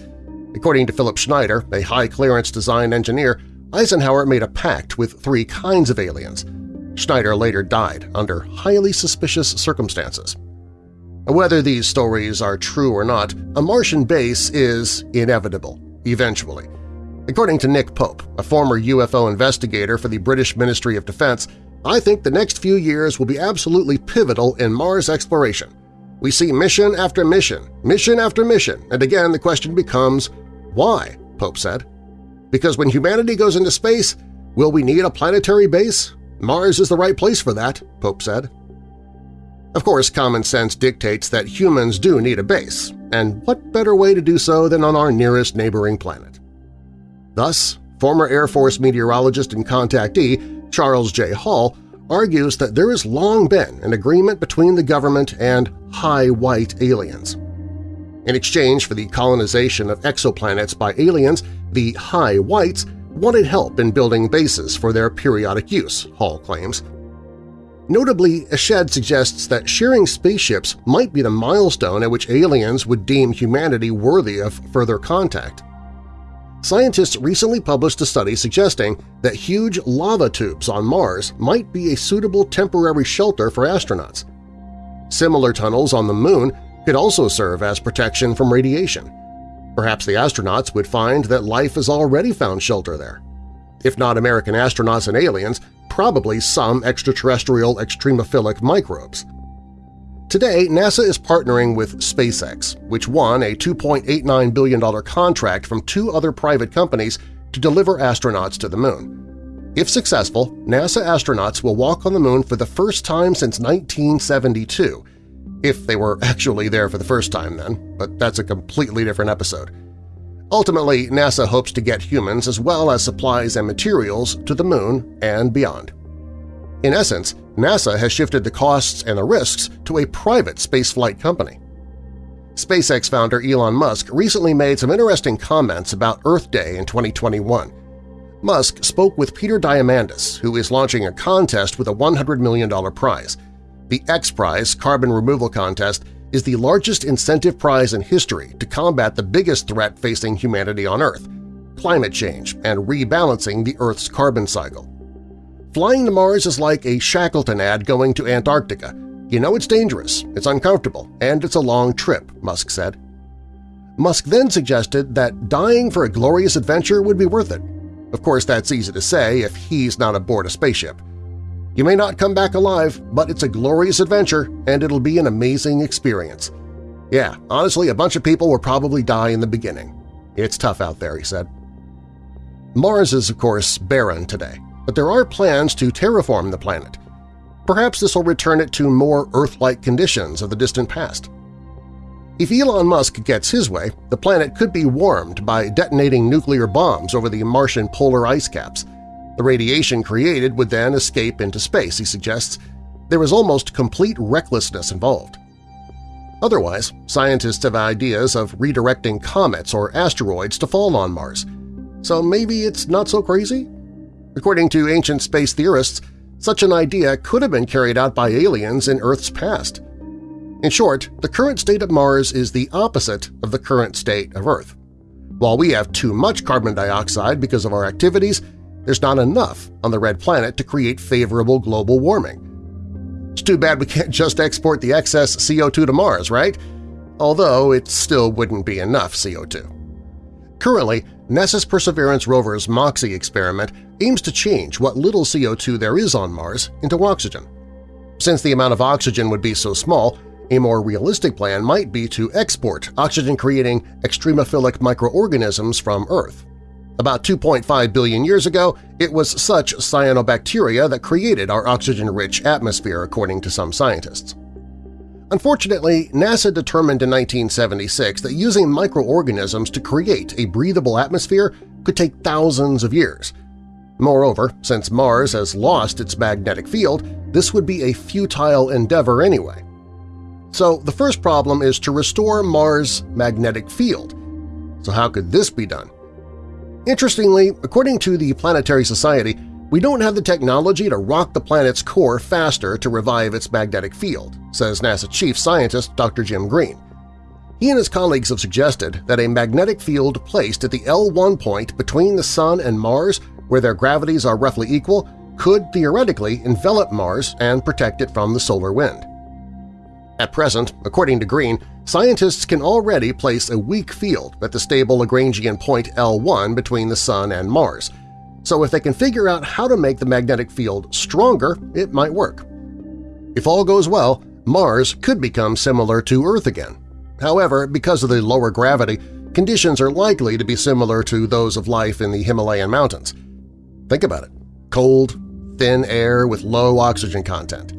According to Philip Schneider, a high-clearance design engineer, Eisenhower made a pact with three kinds of aliens. Schneider later died under highly suspicious circumstances. Whether these stories are true or not, a Martian base is inevitable, eventually. According to Nick Pope, a former UFO investigator for the British Ministry of Defense, I think the next few years will be absolutely pivotal in Mars exploration. We see mission after mission, mission after mission, and again the question becomes, why, Pope said. Because when humanity goes into space, will we need a planetary base? Mars is the right place for that, Pope said. Of course, common sense dictates that humans do need a base, and what better way to do so than on our nearest neighboring planet? Thus, former Air Force meteorologist and contactee Charles J. Hall argues that there has long been an agreement between the government and high white aliens. In exchange for the colonization of exoplanets by aliens, the high whites wanted help in building bases for their periodic use, Hall claims. Notably, Eshed suggests that sharing spaceships might be the milestone at which aliens would deem humanity worthy of further contact. Scientists recently published a study suggesting that huge lava tubes on Mars might be a suitable temporary shelter for astronauts. Similar tunnels on the Moon could also serve as protection from radiation. Perhaps the astronauts would find that life has already found shelter there. If not American astronauts and aliens, probably some extraterrestrial extremophilic microbes. Today, NASA is partnering with SpaceX, which won a $2.89 billion contract from two other private companies to deliver astronauts to the Moon. If successful, NASA astronauts will walk on the Moon for the first time since 1972, if they were [laughs] actually there for the first time then, but that's a completely different episode. Ultimately, NASA hopes to get humans as well as supplies and materials to the Moon and beyond. In essence, NASA has shifted the costs and the risks to a private spaceflight company. SpaceX founder Elon Musk recently made some interesting comments about Earth Day in 2021. Musk spoke with Peter Diamandis, who is launching a contest with a $100 million prize. The X Prize carbon removal contest is the largest incentive prize in history to combat the biggest threat facing humanity on Earth – climate change and rebalancing the Earth's carbon cycle. Flying to Mars is like a Shackleton ad going to Antarctica. You know it's dangerous, it's uncomfortable, and it's a long trip, Musk said. Musk then suggested that dying for a glorious adventure would be worth it. Of course, that's easy to say if he's not aboard a spaceship. You may not come back alive, but it's a glorious adventure and it'll be an amazing experience. Yeah, honestly, a bunch of people will probably die in the beginning. It's tough out there, he said. Mars is, of course, barren today, but there are plans to terraform the planet. Perhaps this will return it to more Earth-like conditions of the distant past. If Elon Musk gets his way, the planet could be warmed by detonating nuclear bombs over the Martian polar ice caps – the radiation created would then escape into space, he suggests. There is almost complete recklessness involved. Otherwise, scientists have ideas of redirecting comets or asteroids to fall on Mars. So maybe it's not so crazy? According to ancient space theorists, such an idea could have been carried out by aliens in Earth's past. In short, the current state of Mars is the opposite of the current state of Earth. While we have too much carbon dioxide because of our activities, there's not enough on the red planet to create favorable global warming. It's too bad we can't just export the excess CO2 to Mars, right? Although it still wouldn't be enough CO2. Currently, NASA's Perseverance rover's MOXIE experiment aims to change what little CO2 there is on Mars into oxygen. Since the amount of oxygen would be so small, a more realistic plan might be to export oxygen-creating extremophilic microorganisms from Earth. About 2.5 billion years ago, it was such cyanobacteria that created our oxygen-rich atmosphere, according to some scientists. Unfortunately, NASA determined in 1976 that using microorganisms to create a breathable atmosphere could take thousands of years. Moreover, since Mars has lost its magnetic field, this would be a futile endeavor anyway. So the first problem is to restore Mars' magnetic field. So how could this be done? Interestingly, according to the Planetary Society, we don't have the technology to rock the planet's core faster to revive its magnetic field, says NASA chief scientist Dr. Jim Green. He and his colleagues have suggested that a magnetic field placed at the L1 point between the Sun and Mars, where their gravities are roughly equal, could theoretically envelop Mars and protect it from the solar wind. At present, according to Green, scientists can already place a weak field at the stable Lagrangian point L1 between the Sun and Mars, so if they can figure out how to make the magnetic field stronger, it might work. If all goes well, Mars could become similar to Earth again. However, because of the lower gravity, conditions are likely to be similar to those of life in the Himalayan mountains. Think about it – cold, thin air with low oxygen content.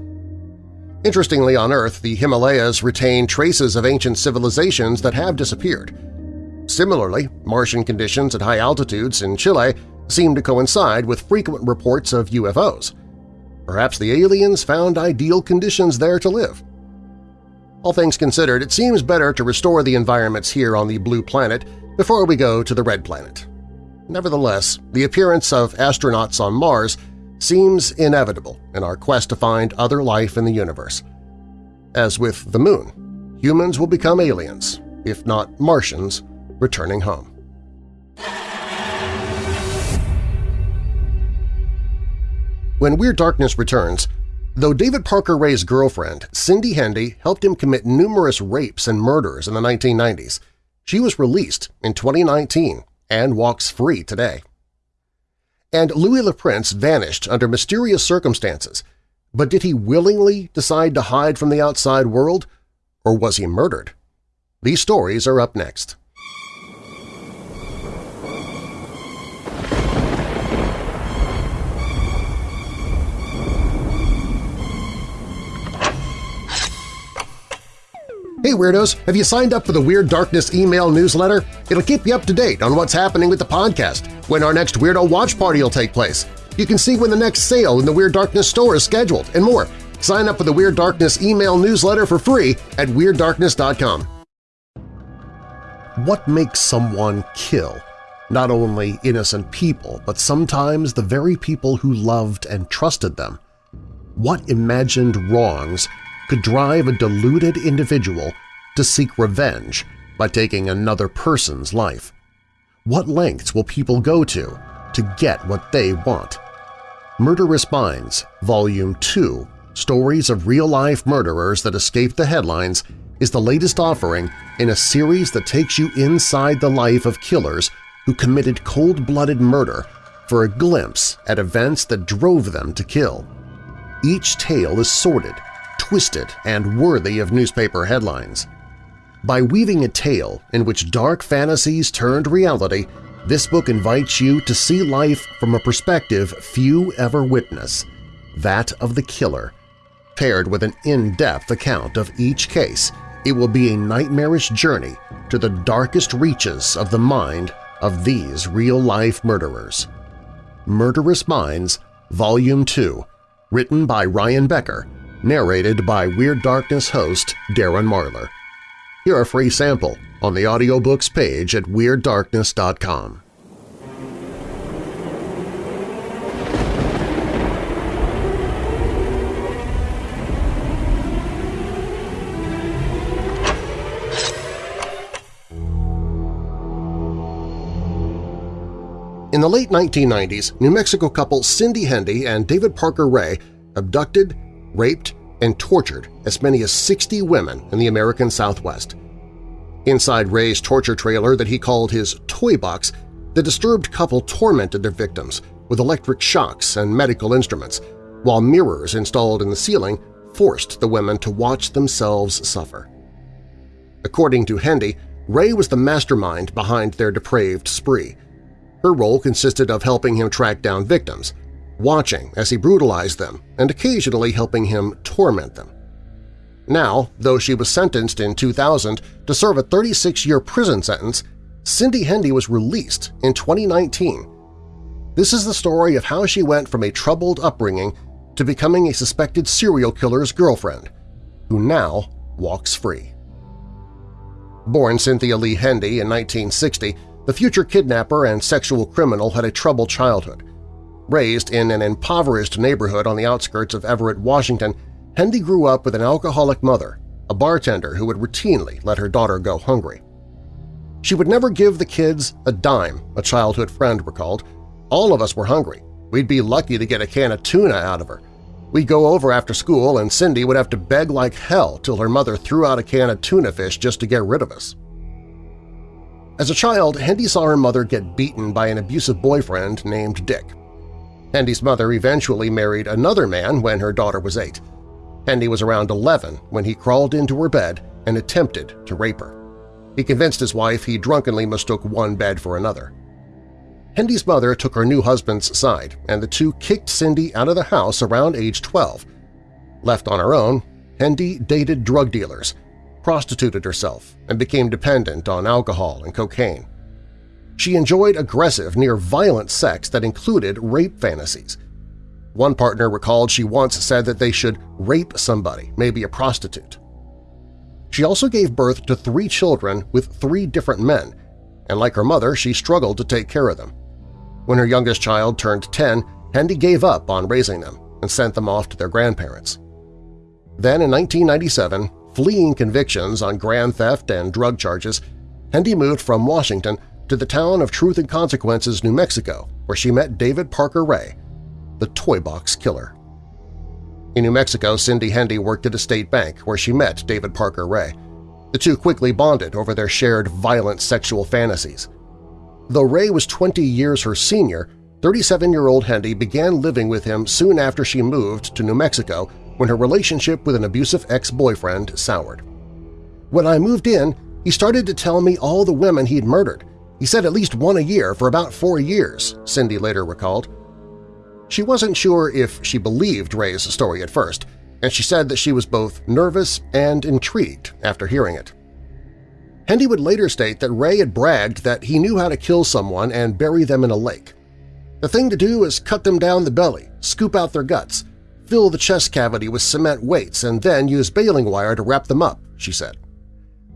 Interestingly, on Earth, the Himalayas retain traces of ancient civilizations that have disappeared. Similarly, Martian conditions at high altitudes in Chile seem to coincide with frequent reports of UFOs. Perhaps the aliens found ideal conditions there to live. All things considered, it seems better to restore the environments here on the blue planet before we go to the red planet. Nevertheless, the appearance of astronauts on Mars seems inevitable in our quest to find other life in the universe. As with the Moon, humans will become aliens, if not Martians, returning home. When Weird Darkness returns, though David Parker Ray's girlfriend, Cindy Hendy, helped him commit numerous rapes and murders in the 1990s, she was released in 2019 and walks free today and Louis Le Prince vanished under mysterious circumstances. But did he willingly decide to hide from the outside world, or was he murdered? These stories are up next. Hey Weirdos! Have you signed up for the Weird Darkness email newsletter? It'll keep you up to date on what's happening with the podcast, when our next Weirdo Watch Party will take place. You can see when the next sale in the Weird Darkness store is scheduled, and more. Sign up for the Weird Darkness email newsletter for free at WeirdDarkness.com. What makes someone kill? Not only innocent people, but sometimes the very people who loved and trusted them. What imagined wrongs could drive a deluded individual to seek revenge by taking another person's life? What lengths will people go to to get what they want? Murderous Minds, Volume 2, Stories of Real-Life Murderers That Escaped the Headlines is the latest offering in a series that takes you inside the life of killers who committed cold-blooded murder for a glimpse at events that drove them to kill. Each tale is sordid, twisted, and worthy of newspaper headlines. By weaving a tale in which dark fantasies turned reality, this book invites you to see life from a perspective few ever witness, that of the killer. Paired with an in-depth account of each case, it will be a nightmarish journey to the darkest reaches of the mind of these real-life murderers. Murderous Minds, Volume 2, written by Ryan Becker, narrated by Weird Darkness host Darren Marlar. Hear a free sample on the audiobooks page at WeirdDarkness.com. In the late 1990s, New Mexico couple Cindy Hendy and David Parker Ray abducted, raped, and tortured as many as 60 women in the American Southwest. Inside Ray's torture trailer that he called his toy box, the disturbed couple tormented their victims with electric shocks and medical instruments, while mirrors installed in the ceiling forced the women to watch themselves suffer. According to Hendy, Ray was the mastermind behind their depraved spree. Her role consisted of helping him track down victims – watching as he brutalized them and occasionally helping him torment them. Now, though she was sentenced in 2000 to serve a 36-year prison sentence, Cindy Hendy was released in 2019. This is the story of how she went from a troubled upbringing to becoming a suspected serial killer's girlfriend, who now walks free. Born Cynthia Lee Hendy in 1960, the future kidnapper and sexual criminal had a troubled childhood. Raised in an impoverished neighborhood on the outskirts of Everett, Washington, Hendy grew up with an alcoholic mother, a bartender who would routinely let her daughter go hungry. She would never give the kids a dime, a childhood friend recalled. All of us were hungry. We'd be lucky to get a can of tuna out of her. We'd go over after school and Cindy would have to beg like hell till her mother threw out a can of tuna fish just to get rid of us. As a child, Hendy saw her mother get beaten by an abusive boyfriend named Dick. Hendy's mother eventually married another man when her daughter was eight. Hendy was around 11 when he crawled into her bed and attempted to rape her. He convinced his wife he drunkenly mistook one bed for another. Hendy's mother took her new husband's side, and the two kicked Cindy out of the house around age 12. Left on her own, Hendy dated drug dealers, prostituted herself, and became dependent on alcohol and cocaine. She enjoyed aggressive, near-violent sex that included rape fantasies. One partner recalled she once said that they should rape somebody, maybe a prostitute. She also gave birth to three children with three different men, and like her mother, she struggled to take care of them. When her youngest child turned 10, Hendy gave up on raising them and sent them off to their grandparents. Then in 1997, fleeing convictions on grand theft and drug charges, Hendy moved from Washington to the town of Truth and Consequences, New Mexico, where she met David Parker Ray, the Toy Box Killer. In New Mexico, Cindy Hendy worked at a state bank where she met David Parker Ray. The two quickly bonded over their shared violent sexual fantasies. Though Ray was 20 years her senior, 37-year-old Hendy began living with him soon after she moved to New Mexico when her relationship with an abusive ex-boyfriend soured. When I moved in, he started to tell me all the women he'd murdered. He said at least one a year for about four years, Cindy later recalled. She wasn't sure if she believed Ray's story at first, and she said that she was both nervous and intrigued after hearing it. Hendy would later state that Ray had bragged that he knew how to kill someone and bury them in a lake. The thing to do is cut them down the belly, scoop out their guts, fill the chest cavity with cement weights, and then use baling wire to wrap them up, she said.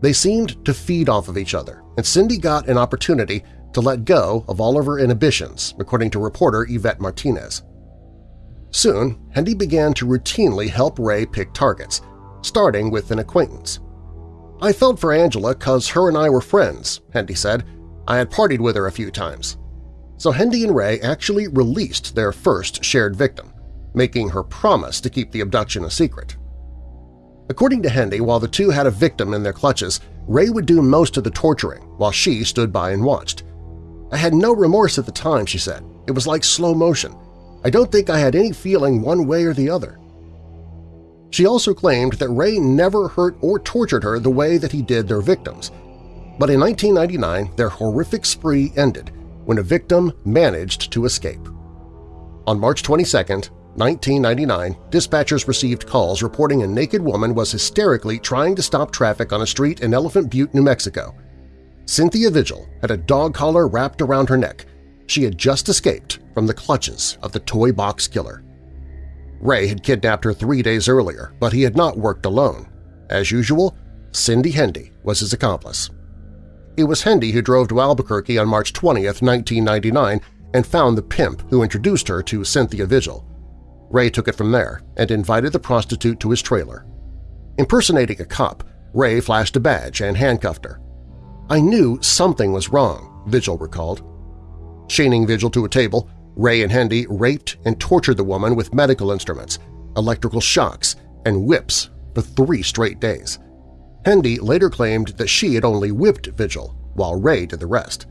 They seemed to feed off of each other, and Cindy got an opportunity to let go of all of her inhibitions, according to reporter Yvette Martinez. Soon, Hendy began to routinely help Ray pick targets, starting with an acquaintance. I felt for Angela because her and I were friends, Hendy said. I had partied with her a few times. So Hendy and Ray actually released their first shared victim, making her promise to keep the abduction a secret. According to Hendy, while the two had a victim in their clutches, Ray would do most of the torturing while she stood by and watched. I had no remorse at the time, she said. It was like slow motion. I don't think I had any feeling one way or the other. She also claimed that Ray never hurt or tortured her the way that he did their victims. But in 1999, their horrific spree ended when a victim managed to escape. On March 22, 1999, dispatchers received calls reporting a naked woman was hysterically trying to stop traffic on a street in Elephant Butte, New Mexico. Cynthia Vigil had a dog collar wrapped around her neck. She had just escaped from the clutches of the toy box killer. Ray had kidnapped her three days earlier, but he had not worked alone. As usual, Cindy Hendy was his accomplice. It was Hendy who drove to Albuquerque on March 20, 1999, and found the pimp who introduced her to Cynthia Vigil. Ray took it from there and invited the prostitute to his trailer. Impersonating a cop, Ray flashed a badge and handcuffed her. I knew something was wrong, Vigil recalled. Chaining Vigil to a table, Ray and Hendy raped and tortured the woman with medical instruments, electrical shocks, and whips for three straight days. Hendy later claimed that she had only whipped Vigil, while Ray did the rest.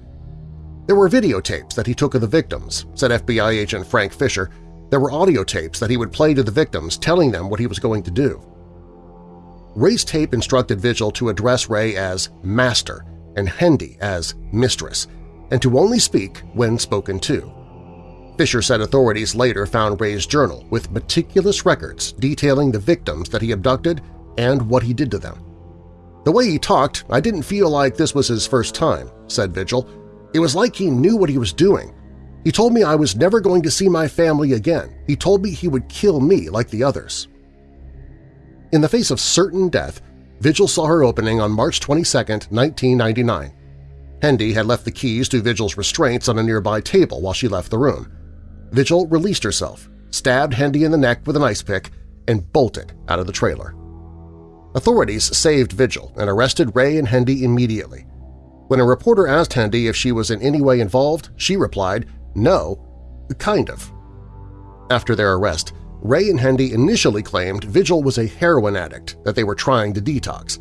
There were videotapes that he took of the victims, said FBI agent Frank Fisher. There were audio tapes that he would play to the victims telling them what he was going to do. Ray's tape instructed Vigil to address Ray as Master and Hendy as Mistress, and to only speak when spoken to. Fisher said authorities later found Ray's journal with meticulous records detailing the victims that he abducted and what he did to them. The way he talked, I didn't feel like this was his first time, said Vigil. It was like he knew what he was doing. He told me I was never going to see my family again. He told me he would kill me like the others. In the face of certain death, Vigil saw her opening on March 22, 1999. Hendy had left the keys to Vigil's restraints on a nearby table while she left the room. Vigil released herself, stabbed Hendy in the neck with an ice pick, and bolted out of the trailer. Authorities saved Vigil and arrested Ray and Hendy immediately. When a reporter asked Hendy if she was in any way involved, she replied, no, kind of. After their arrest, Ray and Hendy initially claimed Vigil was a heroin addict that they were trying to detox.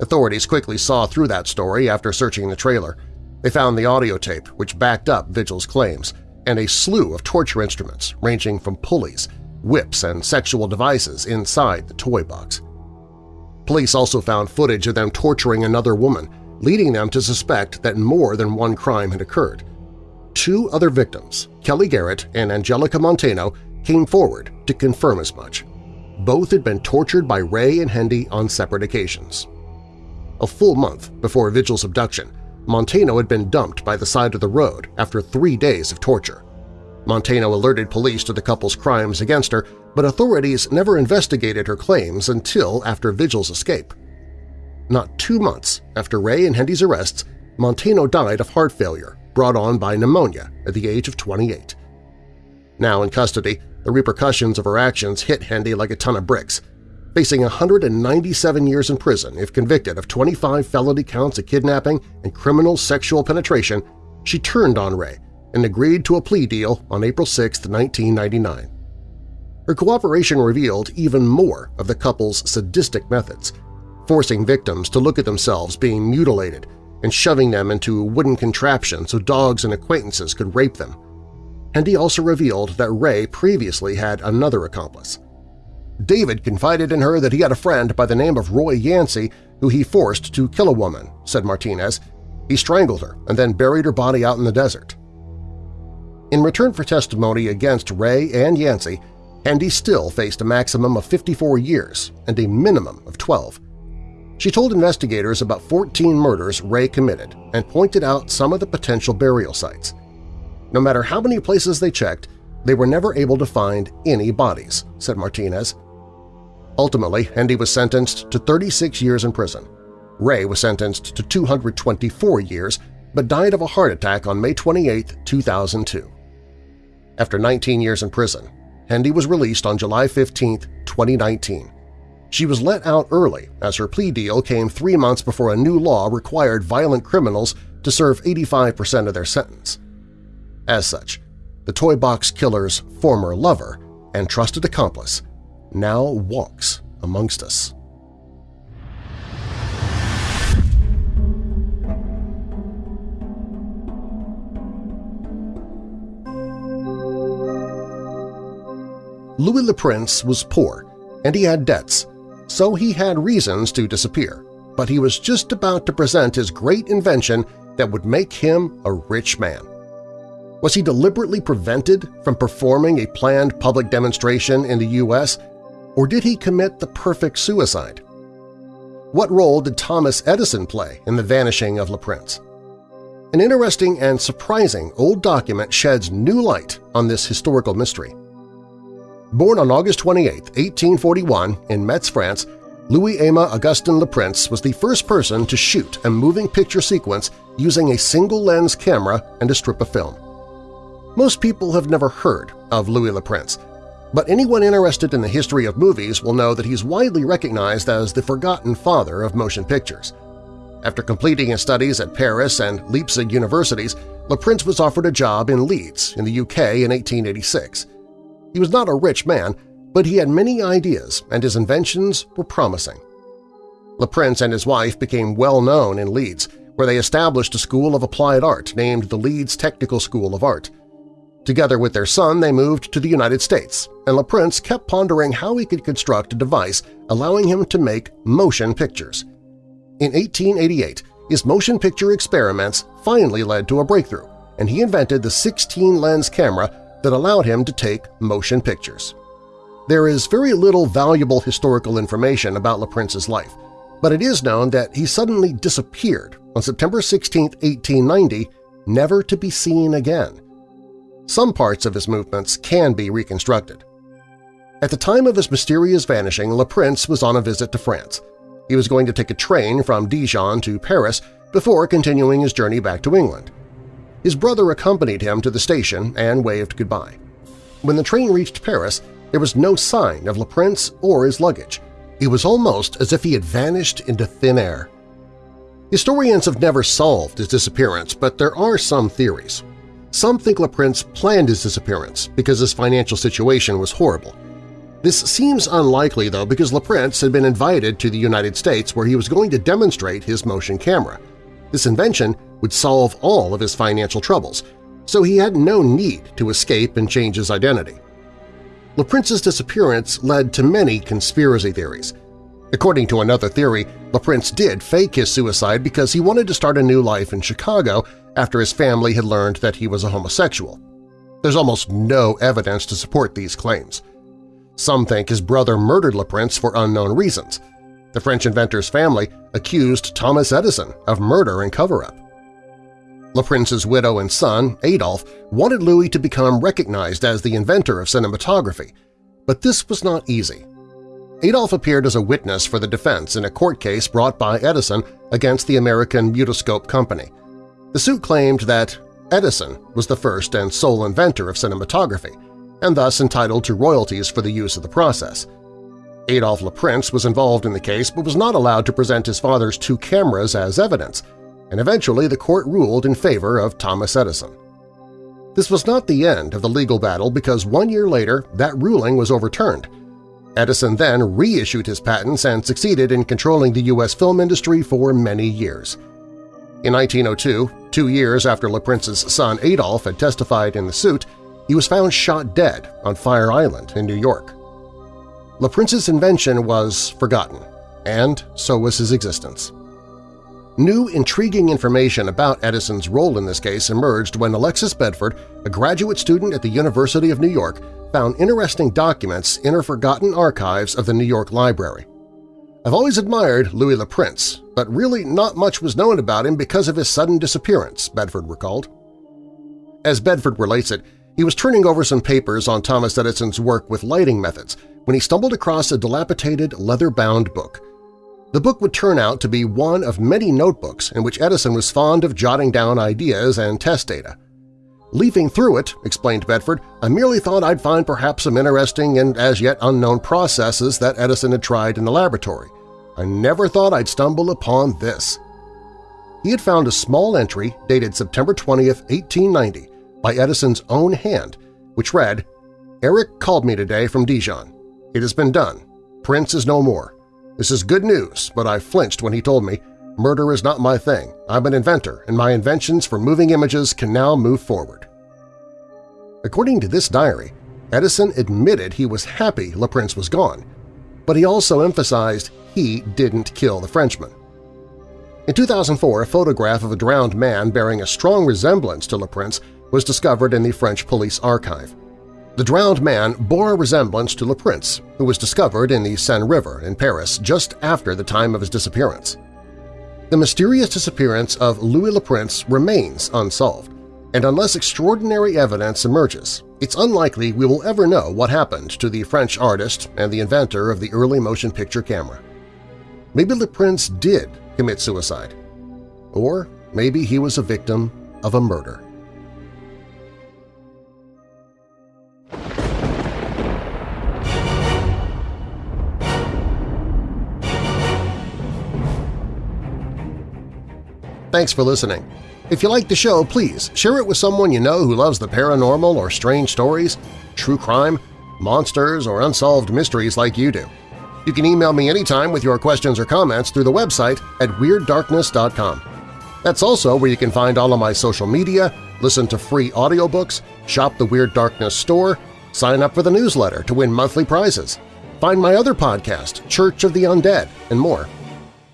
Authorities quickly saw through that story after searching the trailer. They found the audio tape which backed up Vigil's claims, and a slew of torture instruments ranging from pulleys, whips, and sexual devices inside the toy box. Police also found footage of them torturing another woman, leading them to suspect that more than one crime had occurred. Two other victims, Kelly Garrett and Angelica Montano, came forward to confirm as much. Both had been tortured by Ray and Hendy on separate occasions. A full month before Vigil's abduction, Montano had been dumped by the side of the road after three days of torture. Montano alerted police to the couple's crimes against her, but authorities never investigated her claims until after Vigil's escape. Not two months after Ray and Hendy's arrests, Montano died of heart failure brought on by pneumonia at the age of 28. Now in custody, the repercussions of her actions hit Hendy like a ton of bricks. Facing 197 years in prison if convicted of 25 felony counts of kidnapping and criminal sexual penetration, she turned on Ray and agreed to a plea deal on April 6, 1999. Her cooperation revealed even more of the couple's sadistic methods – forcing victims to look at themselves being mutilated and shoving them into a wooden contraptions so dogs and acquaintances could rape them. And he also revealed that Ray previously had another accomplice. David confided in her that he had a friend by the name of Roy Yancy who he forced to kill a woman, said Martinez. He strangled her and then buried her body out in the desert. In return for testimony against Ray and Yancy, Hendy still faced a maximum of 54 years and a minimum of 12. She told investigators about 14 murders Ray committed and pointed out some of the potential burial sites. No matter how many places they checked, they were never able to find any bodies, said Martinez. Ultimately, Hendy was sentenced to 36 years in prison. Ray was sentenced to 224 years but died of a heart attack on May 28, 2002. After 19 years in prison, Hendy was released on July 15, 2019. She was let out early as her plea deal came three months before a new law required violent criminals to serve 85% of their sentence. As such, the Toy Box Killer's former lover and trusted accomplice now walks amongst us. Louis Le Prince was poor, and he had debts, so he had reasons to disappear, but he was just about to present his great invention that would make him a rich man. Was he deliberately prevented from performing a planned public demonstration in the U.S., or did he commit the perfect suicide? What role did Thomas Edison play in the vanishing of Le Prince? An interesting and surprising old document sheds new light on this historical mystery. Born on August 28, 1841 in Metz, France, Louis-Aimé Augustin Le Prince was the first person to shoot a moving picture sequence using a single-lens camera and a strip of film. Most people have never heard of Louis Le Prince, but anyone interested in the history of movies will know that he's widely recognized as the forgotten father of motion pictures. After completing his studies at Paris and Leipzig universities, Le Prince was offered a job in Leeds in the UK in 1886. He was not a rich man, but he had many ideas and his inventions were promising. Le Prince and his wife became well known in Leeds, where they established a school of applied art named the Leeds Technical School of Art. Together with their son, they moved to the United States, and Le Prince kept pondering how he could construct a device allowing him to make motion pictures. In 1888, his motion picture experiments finally led to a breakthrough, and he invented the 16-lens camera that allowed him to take motion pictures. There is very little valuable historical information about Le Prince's life, but it is known that he suddenly disappeared on September 16, 1890, never to be seen again. Some parts of his movements can be reconstructed. At the time of his mysterious vanishing, Le Prince was on a visit to France. He was going to take a train from Dijon to Paris before continuing his journey back to England. His brother accompanied him to the station and waved goodbye. When the train reached Paris, there was no sign of Le Prince or his luggage. it was almost as if he had vanished into thin air. Historians have never solved his disappearance, but there are some theories. Some think Le Prince planned his disappearance because his financial situation was horrible. This seems unlikely, though, because Le Prince had been invited to the United States where he was going to demonstrate his motion camera. This invention would solve all of his financial troubles, so he had no need to escape and change his identity. Le Prince's disappearance led to many conspiracy theories. According to another theory, Le Prince did fake his suicide because he wanted to start a new life in Chicago after his family had learned that he was a homosexual. There's almost no evidence to support these claims. Some think his brother murdered Le Prince for unknown reasons. The French inventor's family accused Thomas Edison of murder and cover-up. Le Prince's widow and son, Adolphe, wanted Louis to become recognized as the inventor of cinematography, but this was not easy. Adolphe appeared as a witness for the defense in a court case brought by Edison against the American Mutoscope Company. The suit claimed that Edison was the first and sole inventor of cinematography, and thus entitled to royalties for the use of the process. Adolphe Le Prince was involved in the case but was not allowed to present his father's two cameras as evidence, and eventually the court ruled in favor of Thomas Edison. This was not the end of the legal battle because one year later that ruling was overturned. Edison then reissued his patents and succeeded in controlling the U.S. film industry for many years. In 1902, two years after Le Prince's son Adolphe had testified in the suit, he was found shot dead on Fire Island in New York. Le Prince's invention was forgotten, and so was his existence. New, intriguing information about Edison's role in this case emerged when Alexis Bedford, a graduate student at the University of New York, found interesting documents in her forgotten archives of the New York Library. I've always admired Louis Le Prince, but really not much was known about him because of his sudden disappearance, Bedford recalled. As Bedford relates it, he was turning over some papers on Thomas Edison's work with lighting methods when he stumbled across a dilapidated leather-bound book. The book would turn out to be one of many notebooks in which Edison was fond of jotting down ideas and test data. Leafing through it, explained Bedford, I merely thought I'd find perhaps some interesting and as yet unknown processes that Edison had tried in the laboratory. I never thought I'd stumble upon this. He had found a small entry dated September 20, 1890, by Edison's own hand, which read, Eric called me today from Dijon. It has been done. Prince is no more. This is good news, but I flinched when he told me, murder is not my thing. I'm an inventor, and my inventions for moving images can now move forward. According to this diary, Edison admitted he was happy Le Prince was gone, but he also emphasized he didn't kill the Frenchman. In 2004, a photograph of a drowned man bearing a strong resemblance to Le Prince was discovered in the French police archive. The drowned man bore a resemblance to Le Prince, who was discovered in the Seine River in Paris just after the time of his disappearance. The mysterious disappearance of Louis Le Prince remains unsolved, and unless extraordinary evidence emerges, it's unlikely we will ever know what happened to the French artist and the inventor of the early motion picture camera. Maybe Le Prince did commit suicide, or maybe he was a victim of a murder. Thanks for listening. If you like the show, please share it with someone you know who loves the paranormal or strange stories, true crime, monsters, or unsolved mysteries like you do. You can email me anytime with your questions or comments through the website at WeirdDarkness.com. That's also where you can find all of my social media, listen to free audiobooks, shop the Weird Darkness store, sign up for the newsletter to win monthly prizes, find my other podcast, Church of the Undead, and more.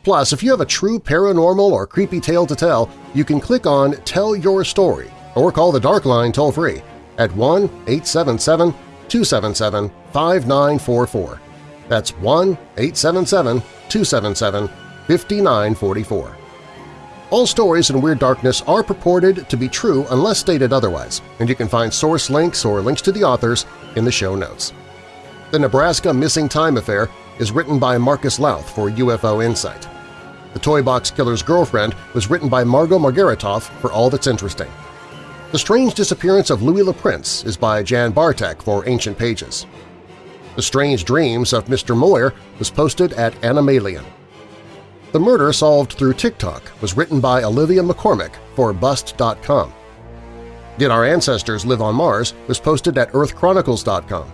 Plus, if you have a true paranormal or creepy tale to tell, you can click on Tell Your Story or call the Dark Line toll-free at 1-877-277-5944. That's 1-877-277-5944. All stories in Weird Darkness are purported to be true unless stated otherwise, and you can find source links or links to the authors in the show notes. The Nebraska Missing Time Affair is written by Marcus Lowth for UFO Insight. The Toy Box Killer's Girlfriend was written by Marco Margaritoff for All That's Interesting. The Strange Disappearance of Louis Le Prince is by Jan Bartek for Ancient Pages. The Strange Dreams of Mr. Moyer was posted at Anomalien. The Murder Solved Through TikTok was written by Olivia McCormick for Bust.com. Did Our Ancestors Live on Mars was posted at EarthChronicles.com.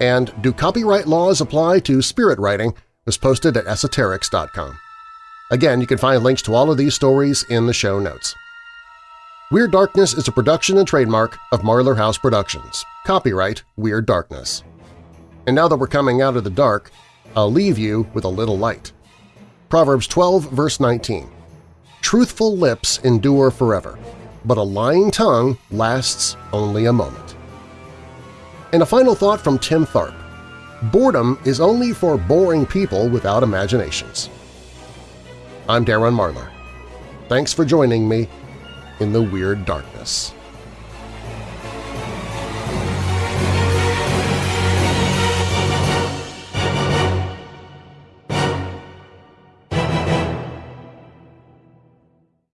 And Do Copyright Laws Apply to Spirit Writing was posted at Esoterics.com. Again, you can find links to all of these stories in the show notes. Weird Darkness is a production and trademark of Marlar House Productions. Copyright Weird Darkness. And now that we're coming out of the dark, I'll leave you with a little light. Proverbs 12, verse 19. Truthful lips endure forever, but a lying tongue lasts only a moment. And a final thought from Tim Tharp. Boredom is only for boring people without imaginations. I'm Darren Marlar. Thanks for joining me in the Weird Darkness.